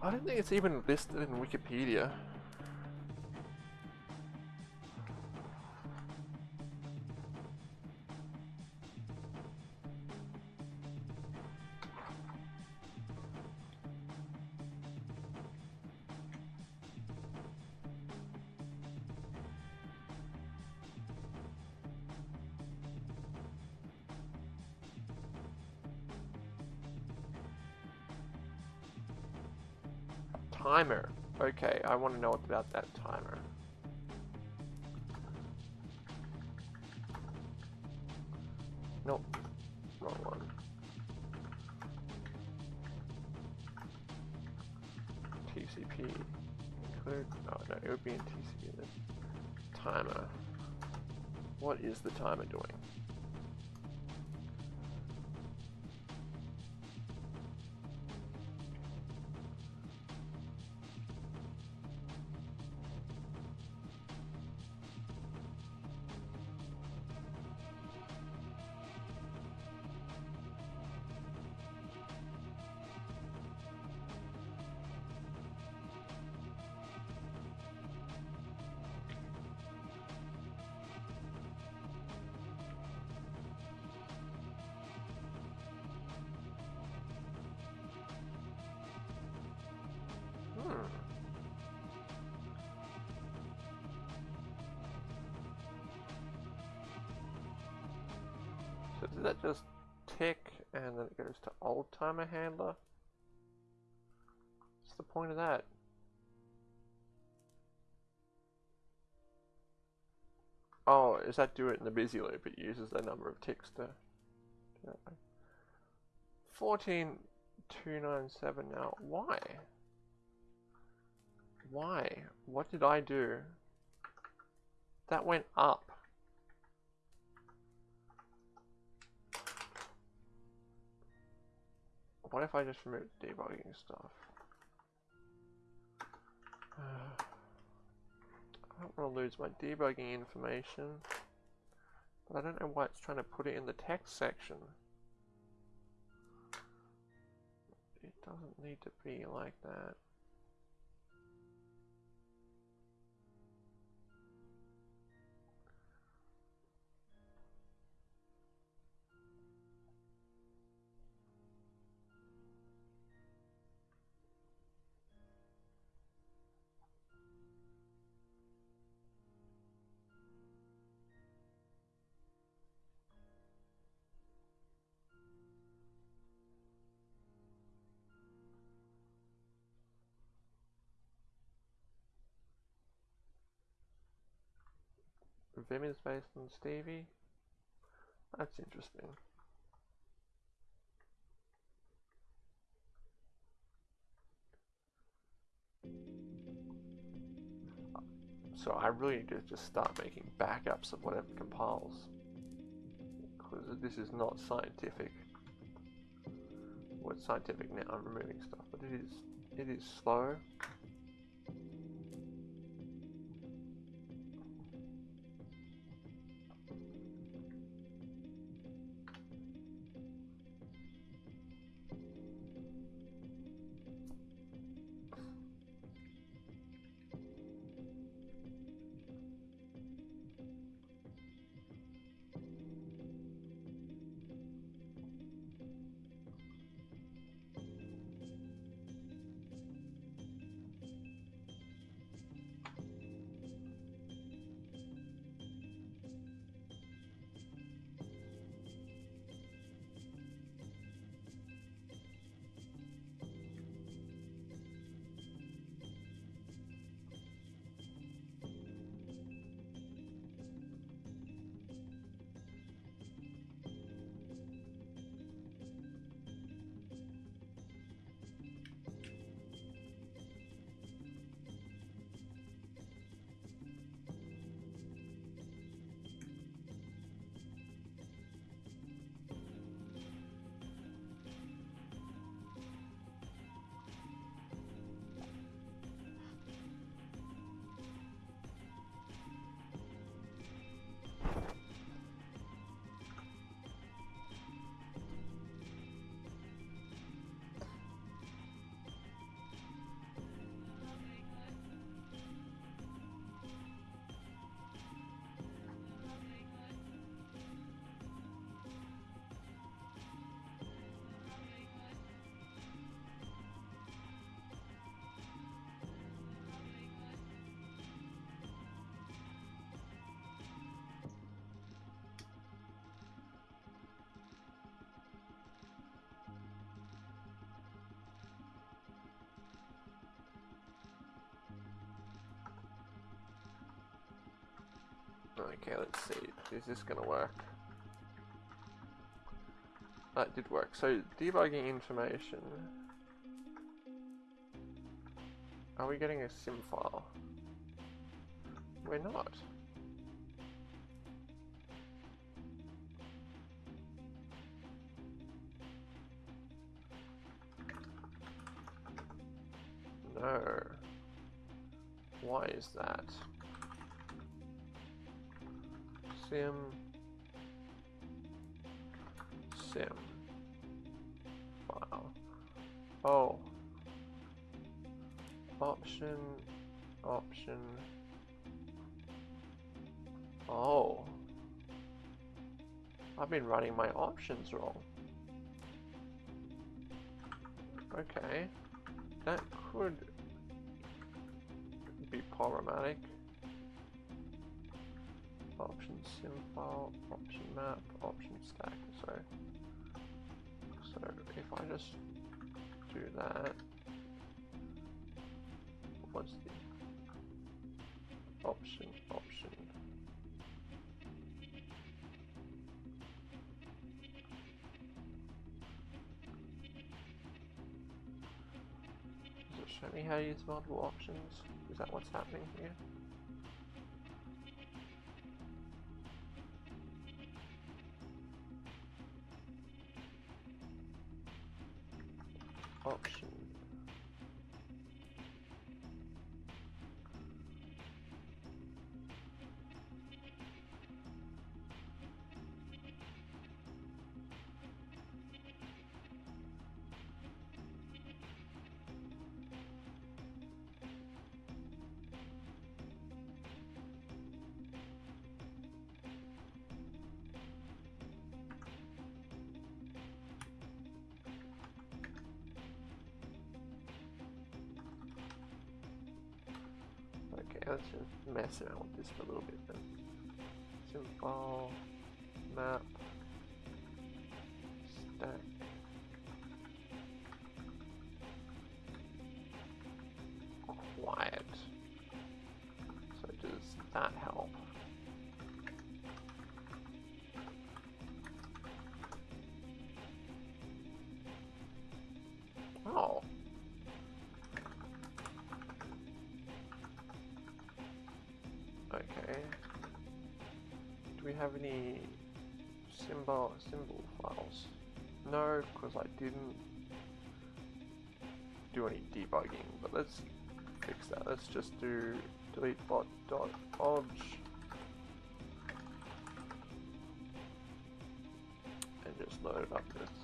I don't think it's even listed in Wikipedia. Want to know what about that timer. Nope, wrong one. TCP include, oh no, it would be in TCP then. Timer. What is the timer doing? Then it goes to old timer handler? What's the point of that? Oh, is that do it in the busy loop? It uses the number of ticks to 14297 now. Why? Why? What did I do? That went up. If I just remove debugging stuff? Uh, I don't want to lose my debugging information, but I don't know why it's trying to put it in the text section. It doesn't need to be like that. Vim is based on Stevie. That's interesting. So I really need to just start making backups of whatever compiles. Because this is not scientific. Well, scientific now, I'm removing stuff, but it is, it is slow. Okay, let's see. Is this gonna work? That did work. So, debugging information. Are we getting a sim file? We're not. I've been running my options wrong. Okay. That could be problematic. Option sim file, option map, option stack. So, so if I just do that, what's the option, option, Show me how to use multiple options. Is that what's happening here? Let's just mess around with this for a little bit then. Symbol, map, stack. Quiet. So does that help? We have any symbol symbol files? No, because I didn't do any debugging. But let's fix that. Let's just do delete bot dot obj and just load it up with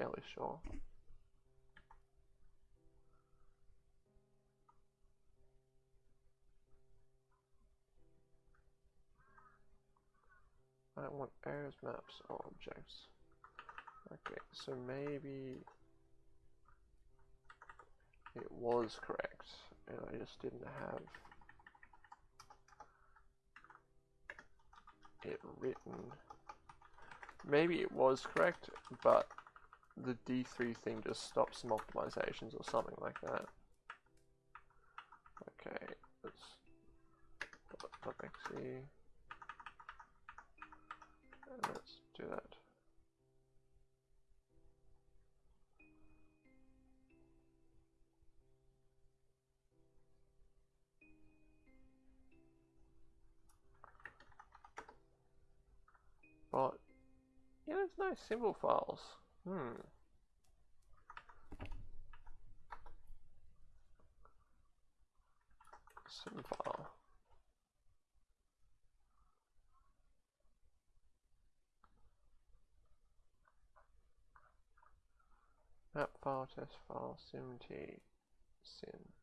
fairly sure. I don't want errors, maps, or objects. Okay, so maybe it was correct, and I just didn't have it written. Maybe it was correct, but the D3 thing just stops some optimizations or something like that. Okay, let's .exe and let's do that. But yeah, there's no symbol files. Hmm. Sim file. Map file, test file, SimT, sin.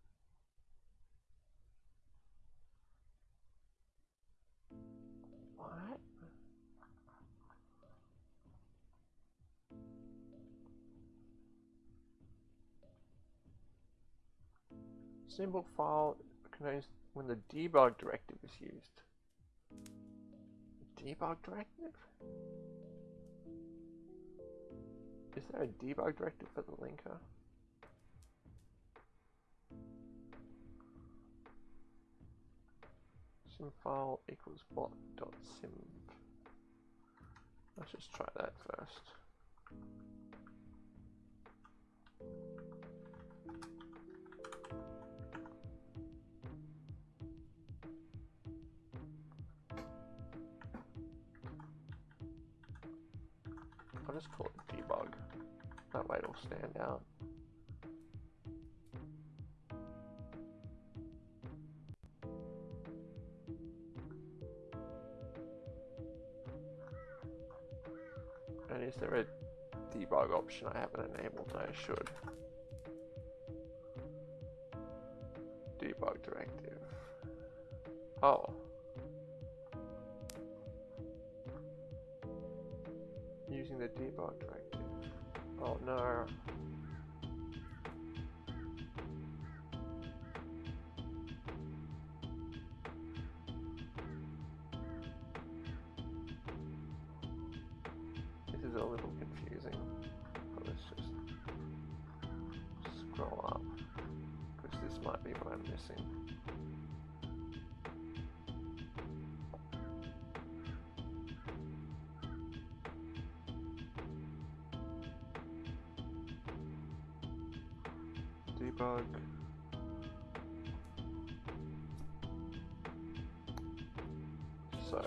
Symbol file contains when the debug directive is used. Debug directive? Is there a debug directive for the linker? Sim file equals bot dot sim. Let's just try that first. Just call it debug. That way it'll stand out. And is there a debug option I haven't enabled? I should. Debug directive. Oh. The debug directive. Oh no. Debug. So,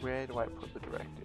where do I put the directive?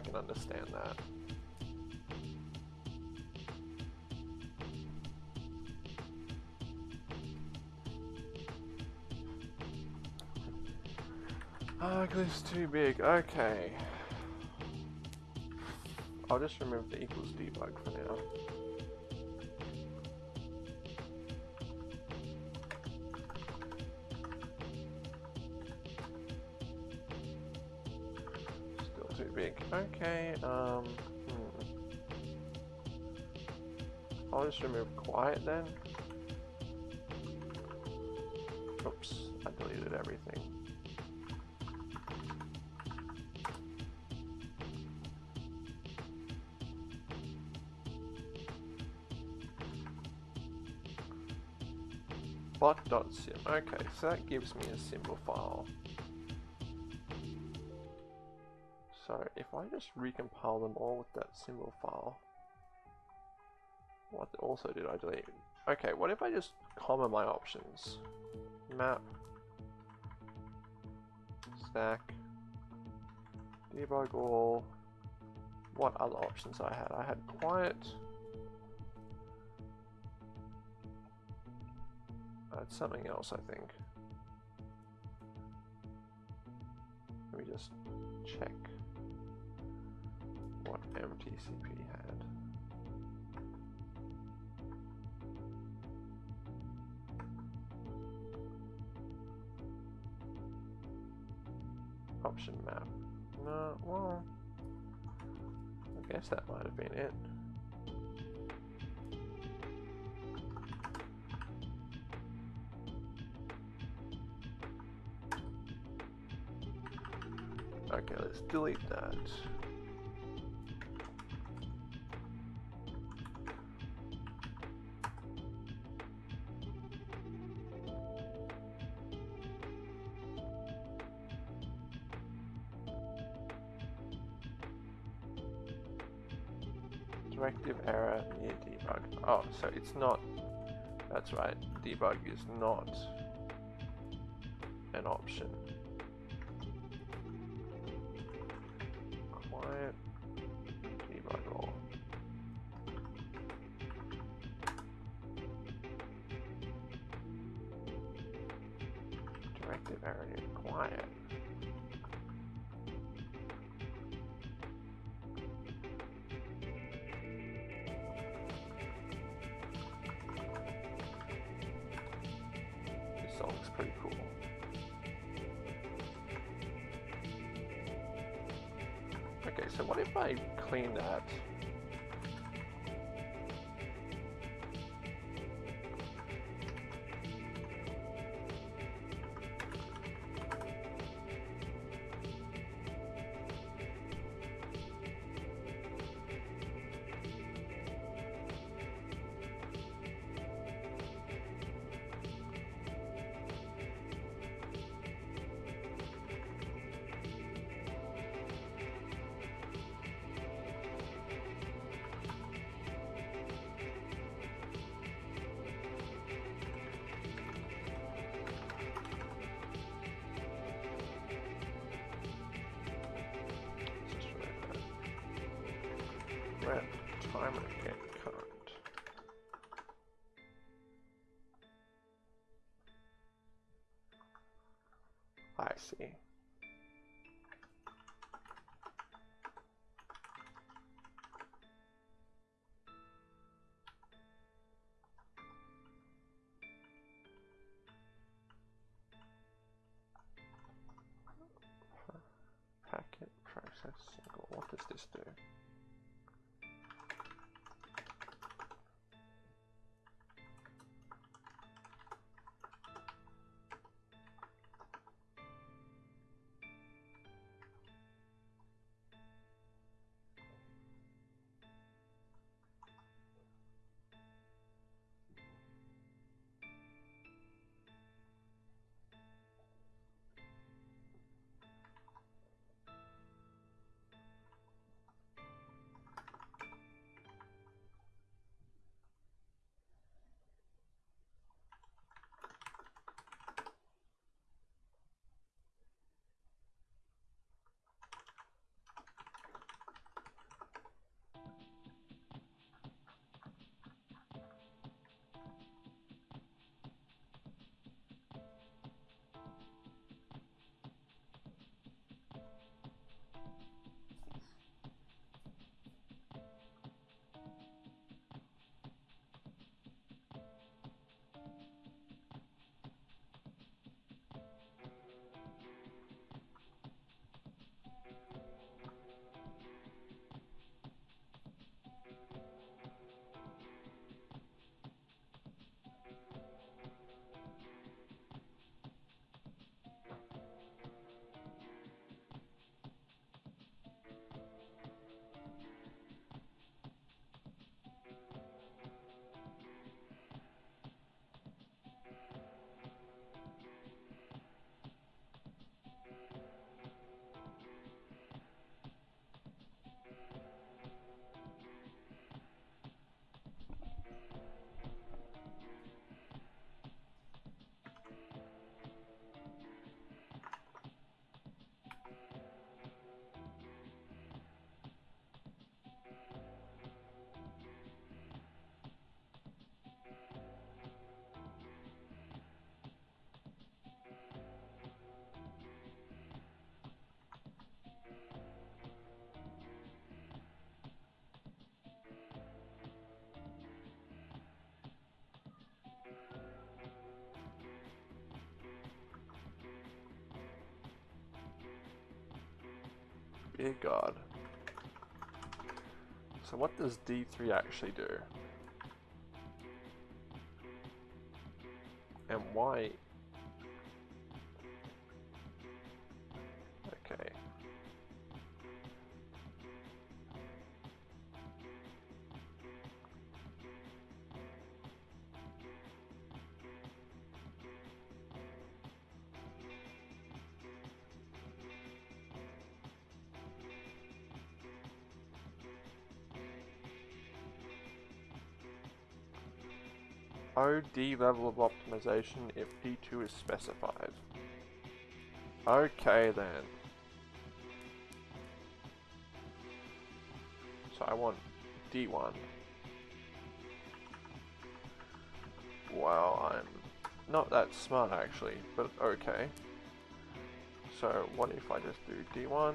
I can understand that. Ah, oh, it's too big. Okay. I'll just remove the equals debug for now. Remove quiet then. Oops, I deleted everything. bot.sim. Okay, so that gives me a symbol file. So if I just recompile them all with that symbol file, what also did I delete? Okay, what if I just comma my options? Map, stack, debug all, what other options I had? I had quiet, That's something else, I think. Let me just check what MTCP had. Option map. No, well, I guess that might have been it. Okay, let's delete that. So it's not, that's right, debug is not an option. Dear God. So what does D3 actually do? OD level of optimization if D2 is specified. Okay then. So I want D1. Wow, I'm not that smart actually, but okay. So what if I just do D1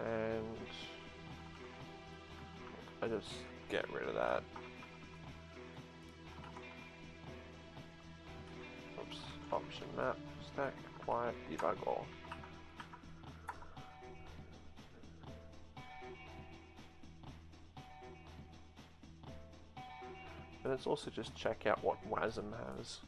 and I just get rid of that. Map, stack, quiet, debug all. And let's also just check out what WASM has.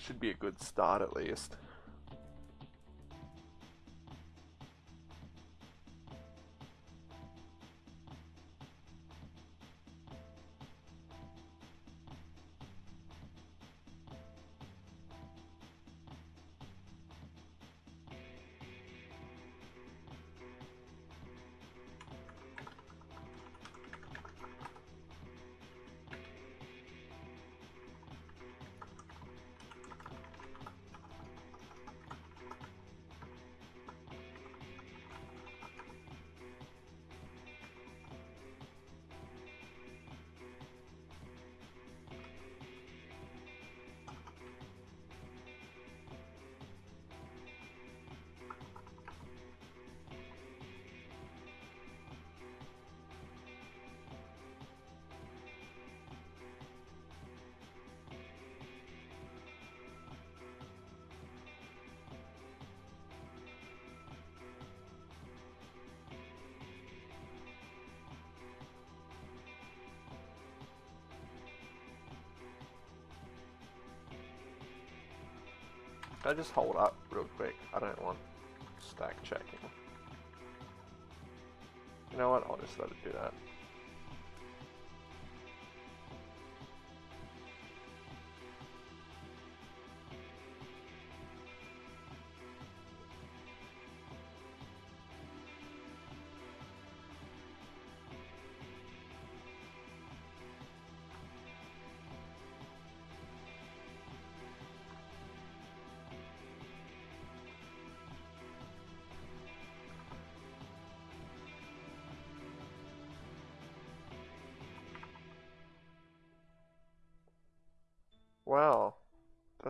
Should be a good start at least. Can I just hold up real quick? I don't want stack checking. You know what? I'll just let it do that.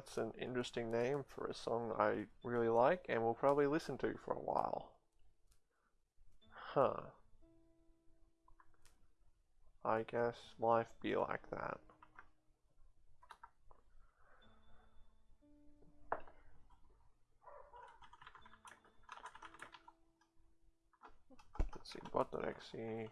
That's an interesting name for a song I really like and will probably listen to for a while. Huh. I guess life be like that. Let's see, bot.exe.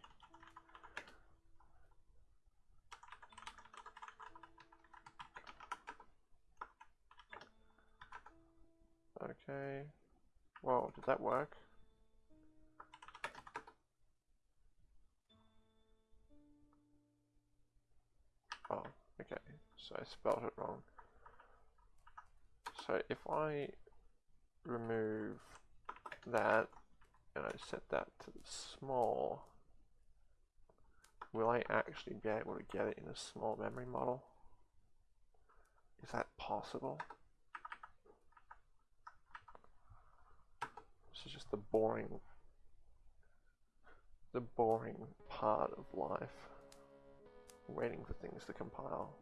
Okay. Whoa, did that work? Oh, okay. So I spelled it wrong. So if I remove that and I set that to small, will I actually be able to get it in a small memory model? Is that possible? This is just the boring, the boring part of life. Waiting for things to compile.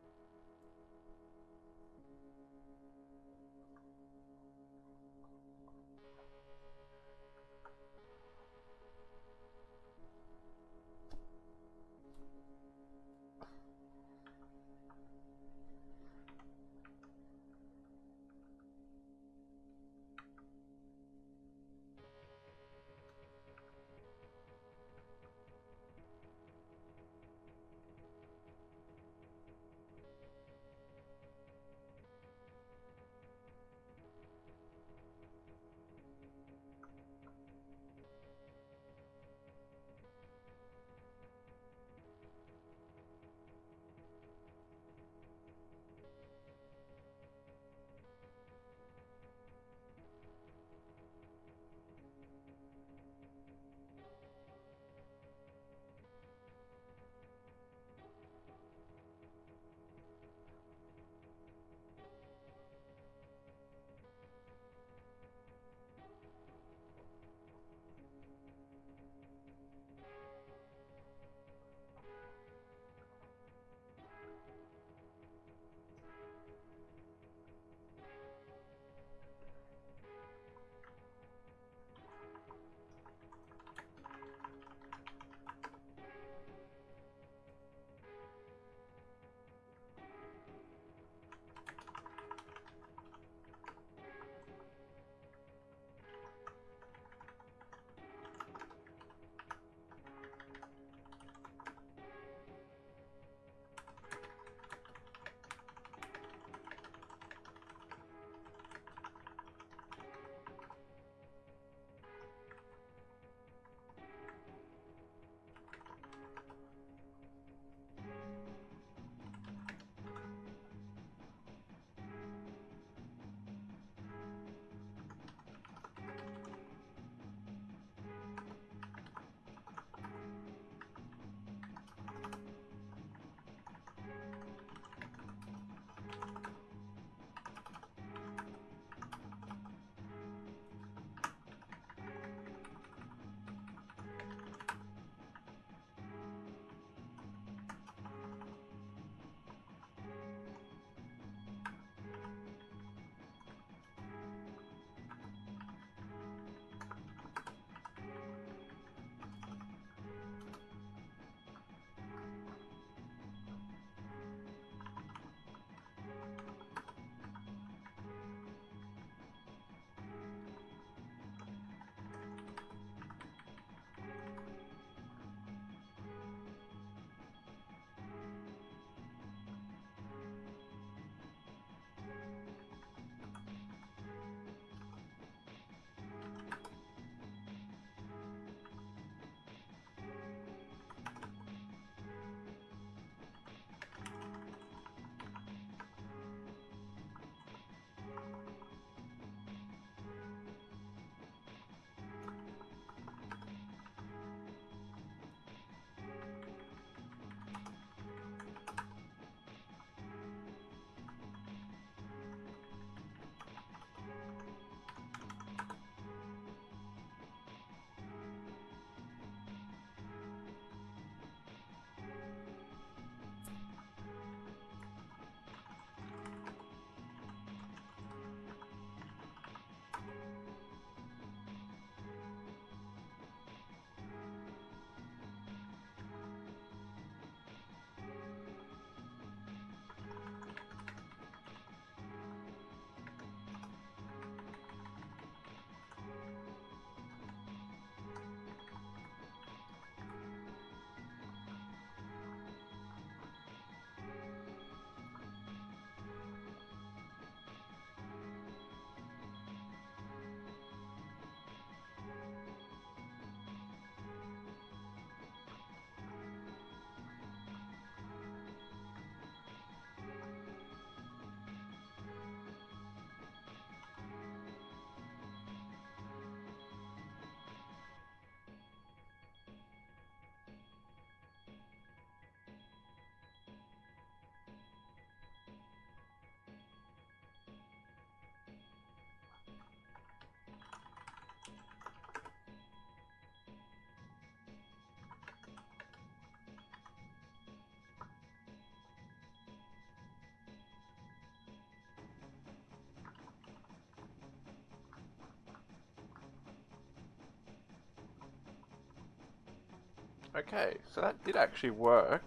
Okay, so that did actually work.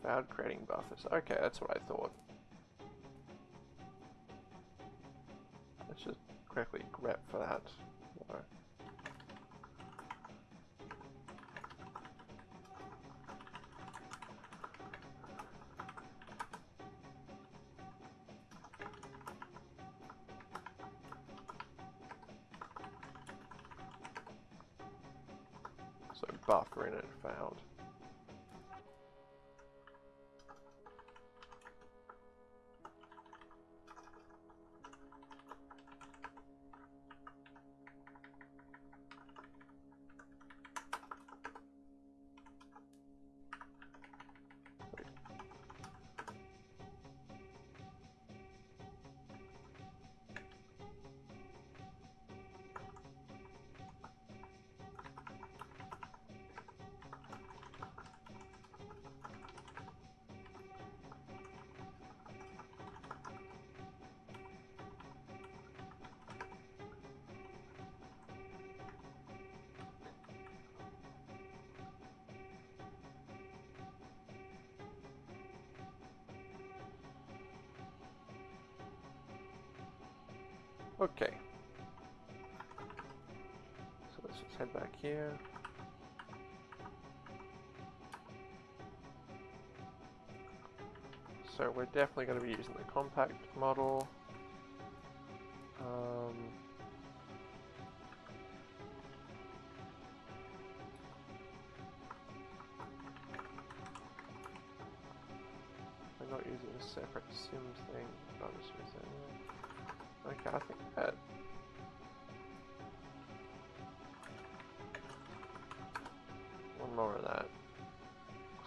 Without creating buffers. Okay, that's what I thought. Let's just quickly grep for that. So we're definitely going to be using the compact model. Um, we're not using a separate sim thing. I'm just using Okay, I think that...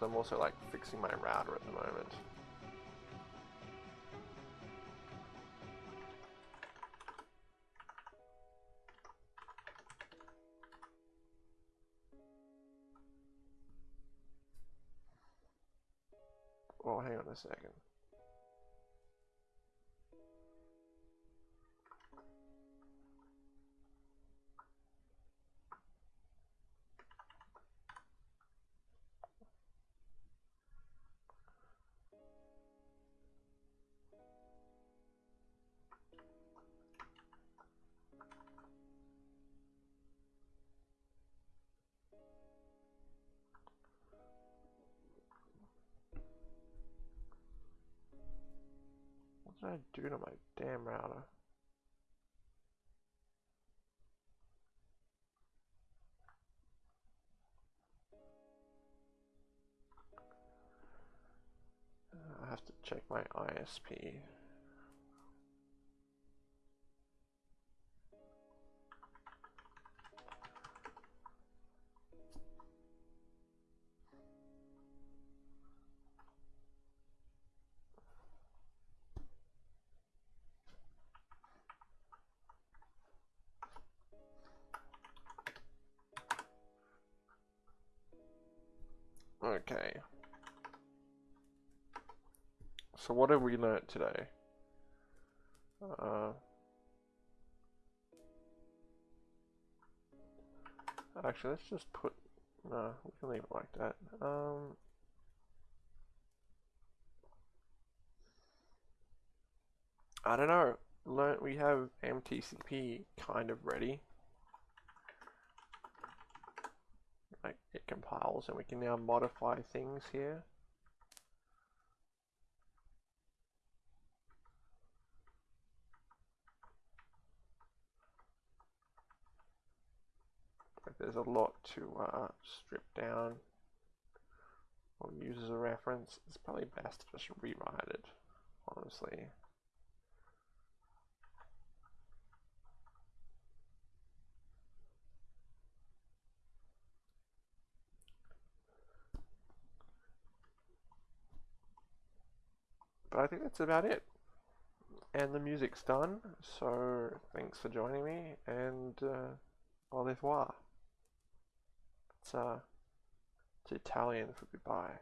I'm also like fixing my router at the moment. Oh, hang on a second. What did I do to my damn router? I have to check my ISP. So what have we learnt today? Uh, actually, let's just put... No, we can leave it like that. Um, I don't know. Learn, we have MTCP kind of ready. like it compiles and we can now modify things here. There's a lot to uh, strip down or use as a reference. It's probably best to just rewrite it, honestly. But I think that's about it. And the music's done, so thanks for joining me, and uh, au revoir. It's, uh, it's Italian for goodbye.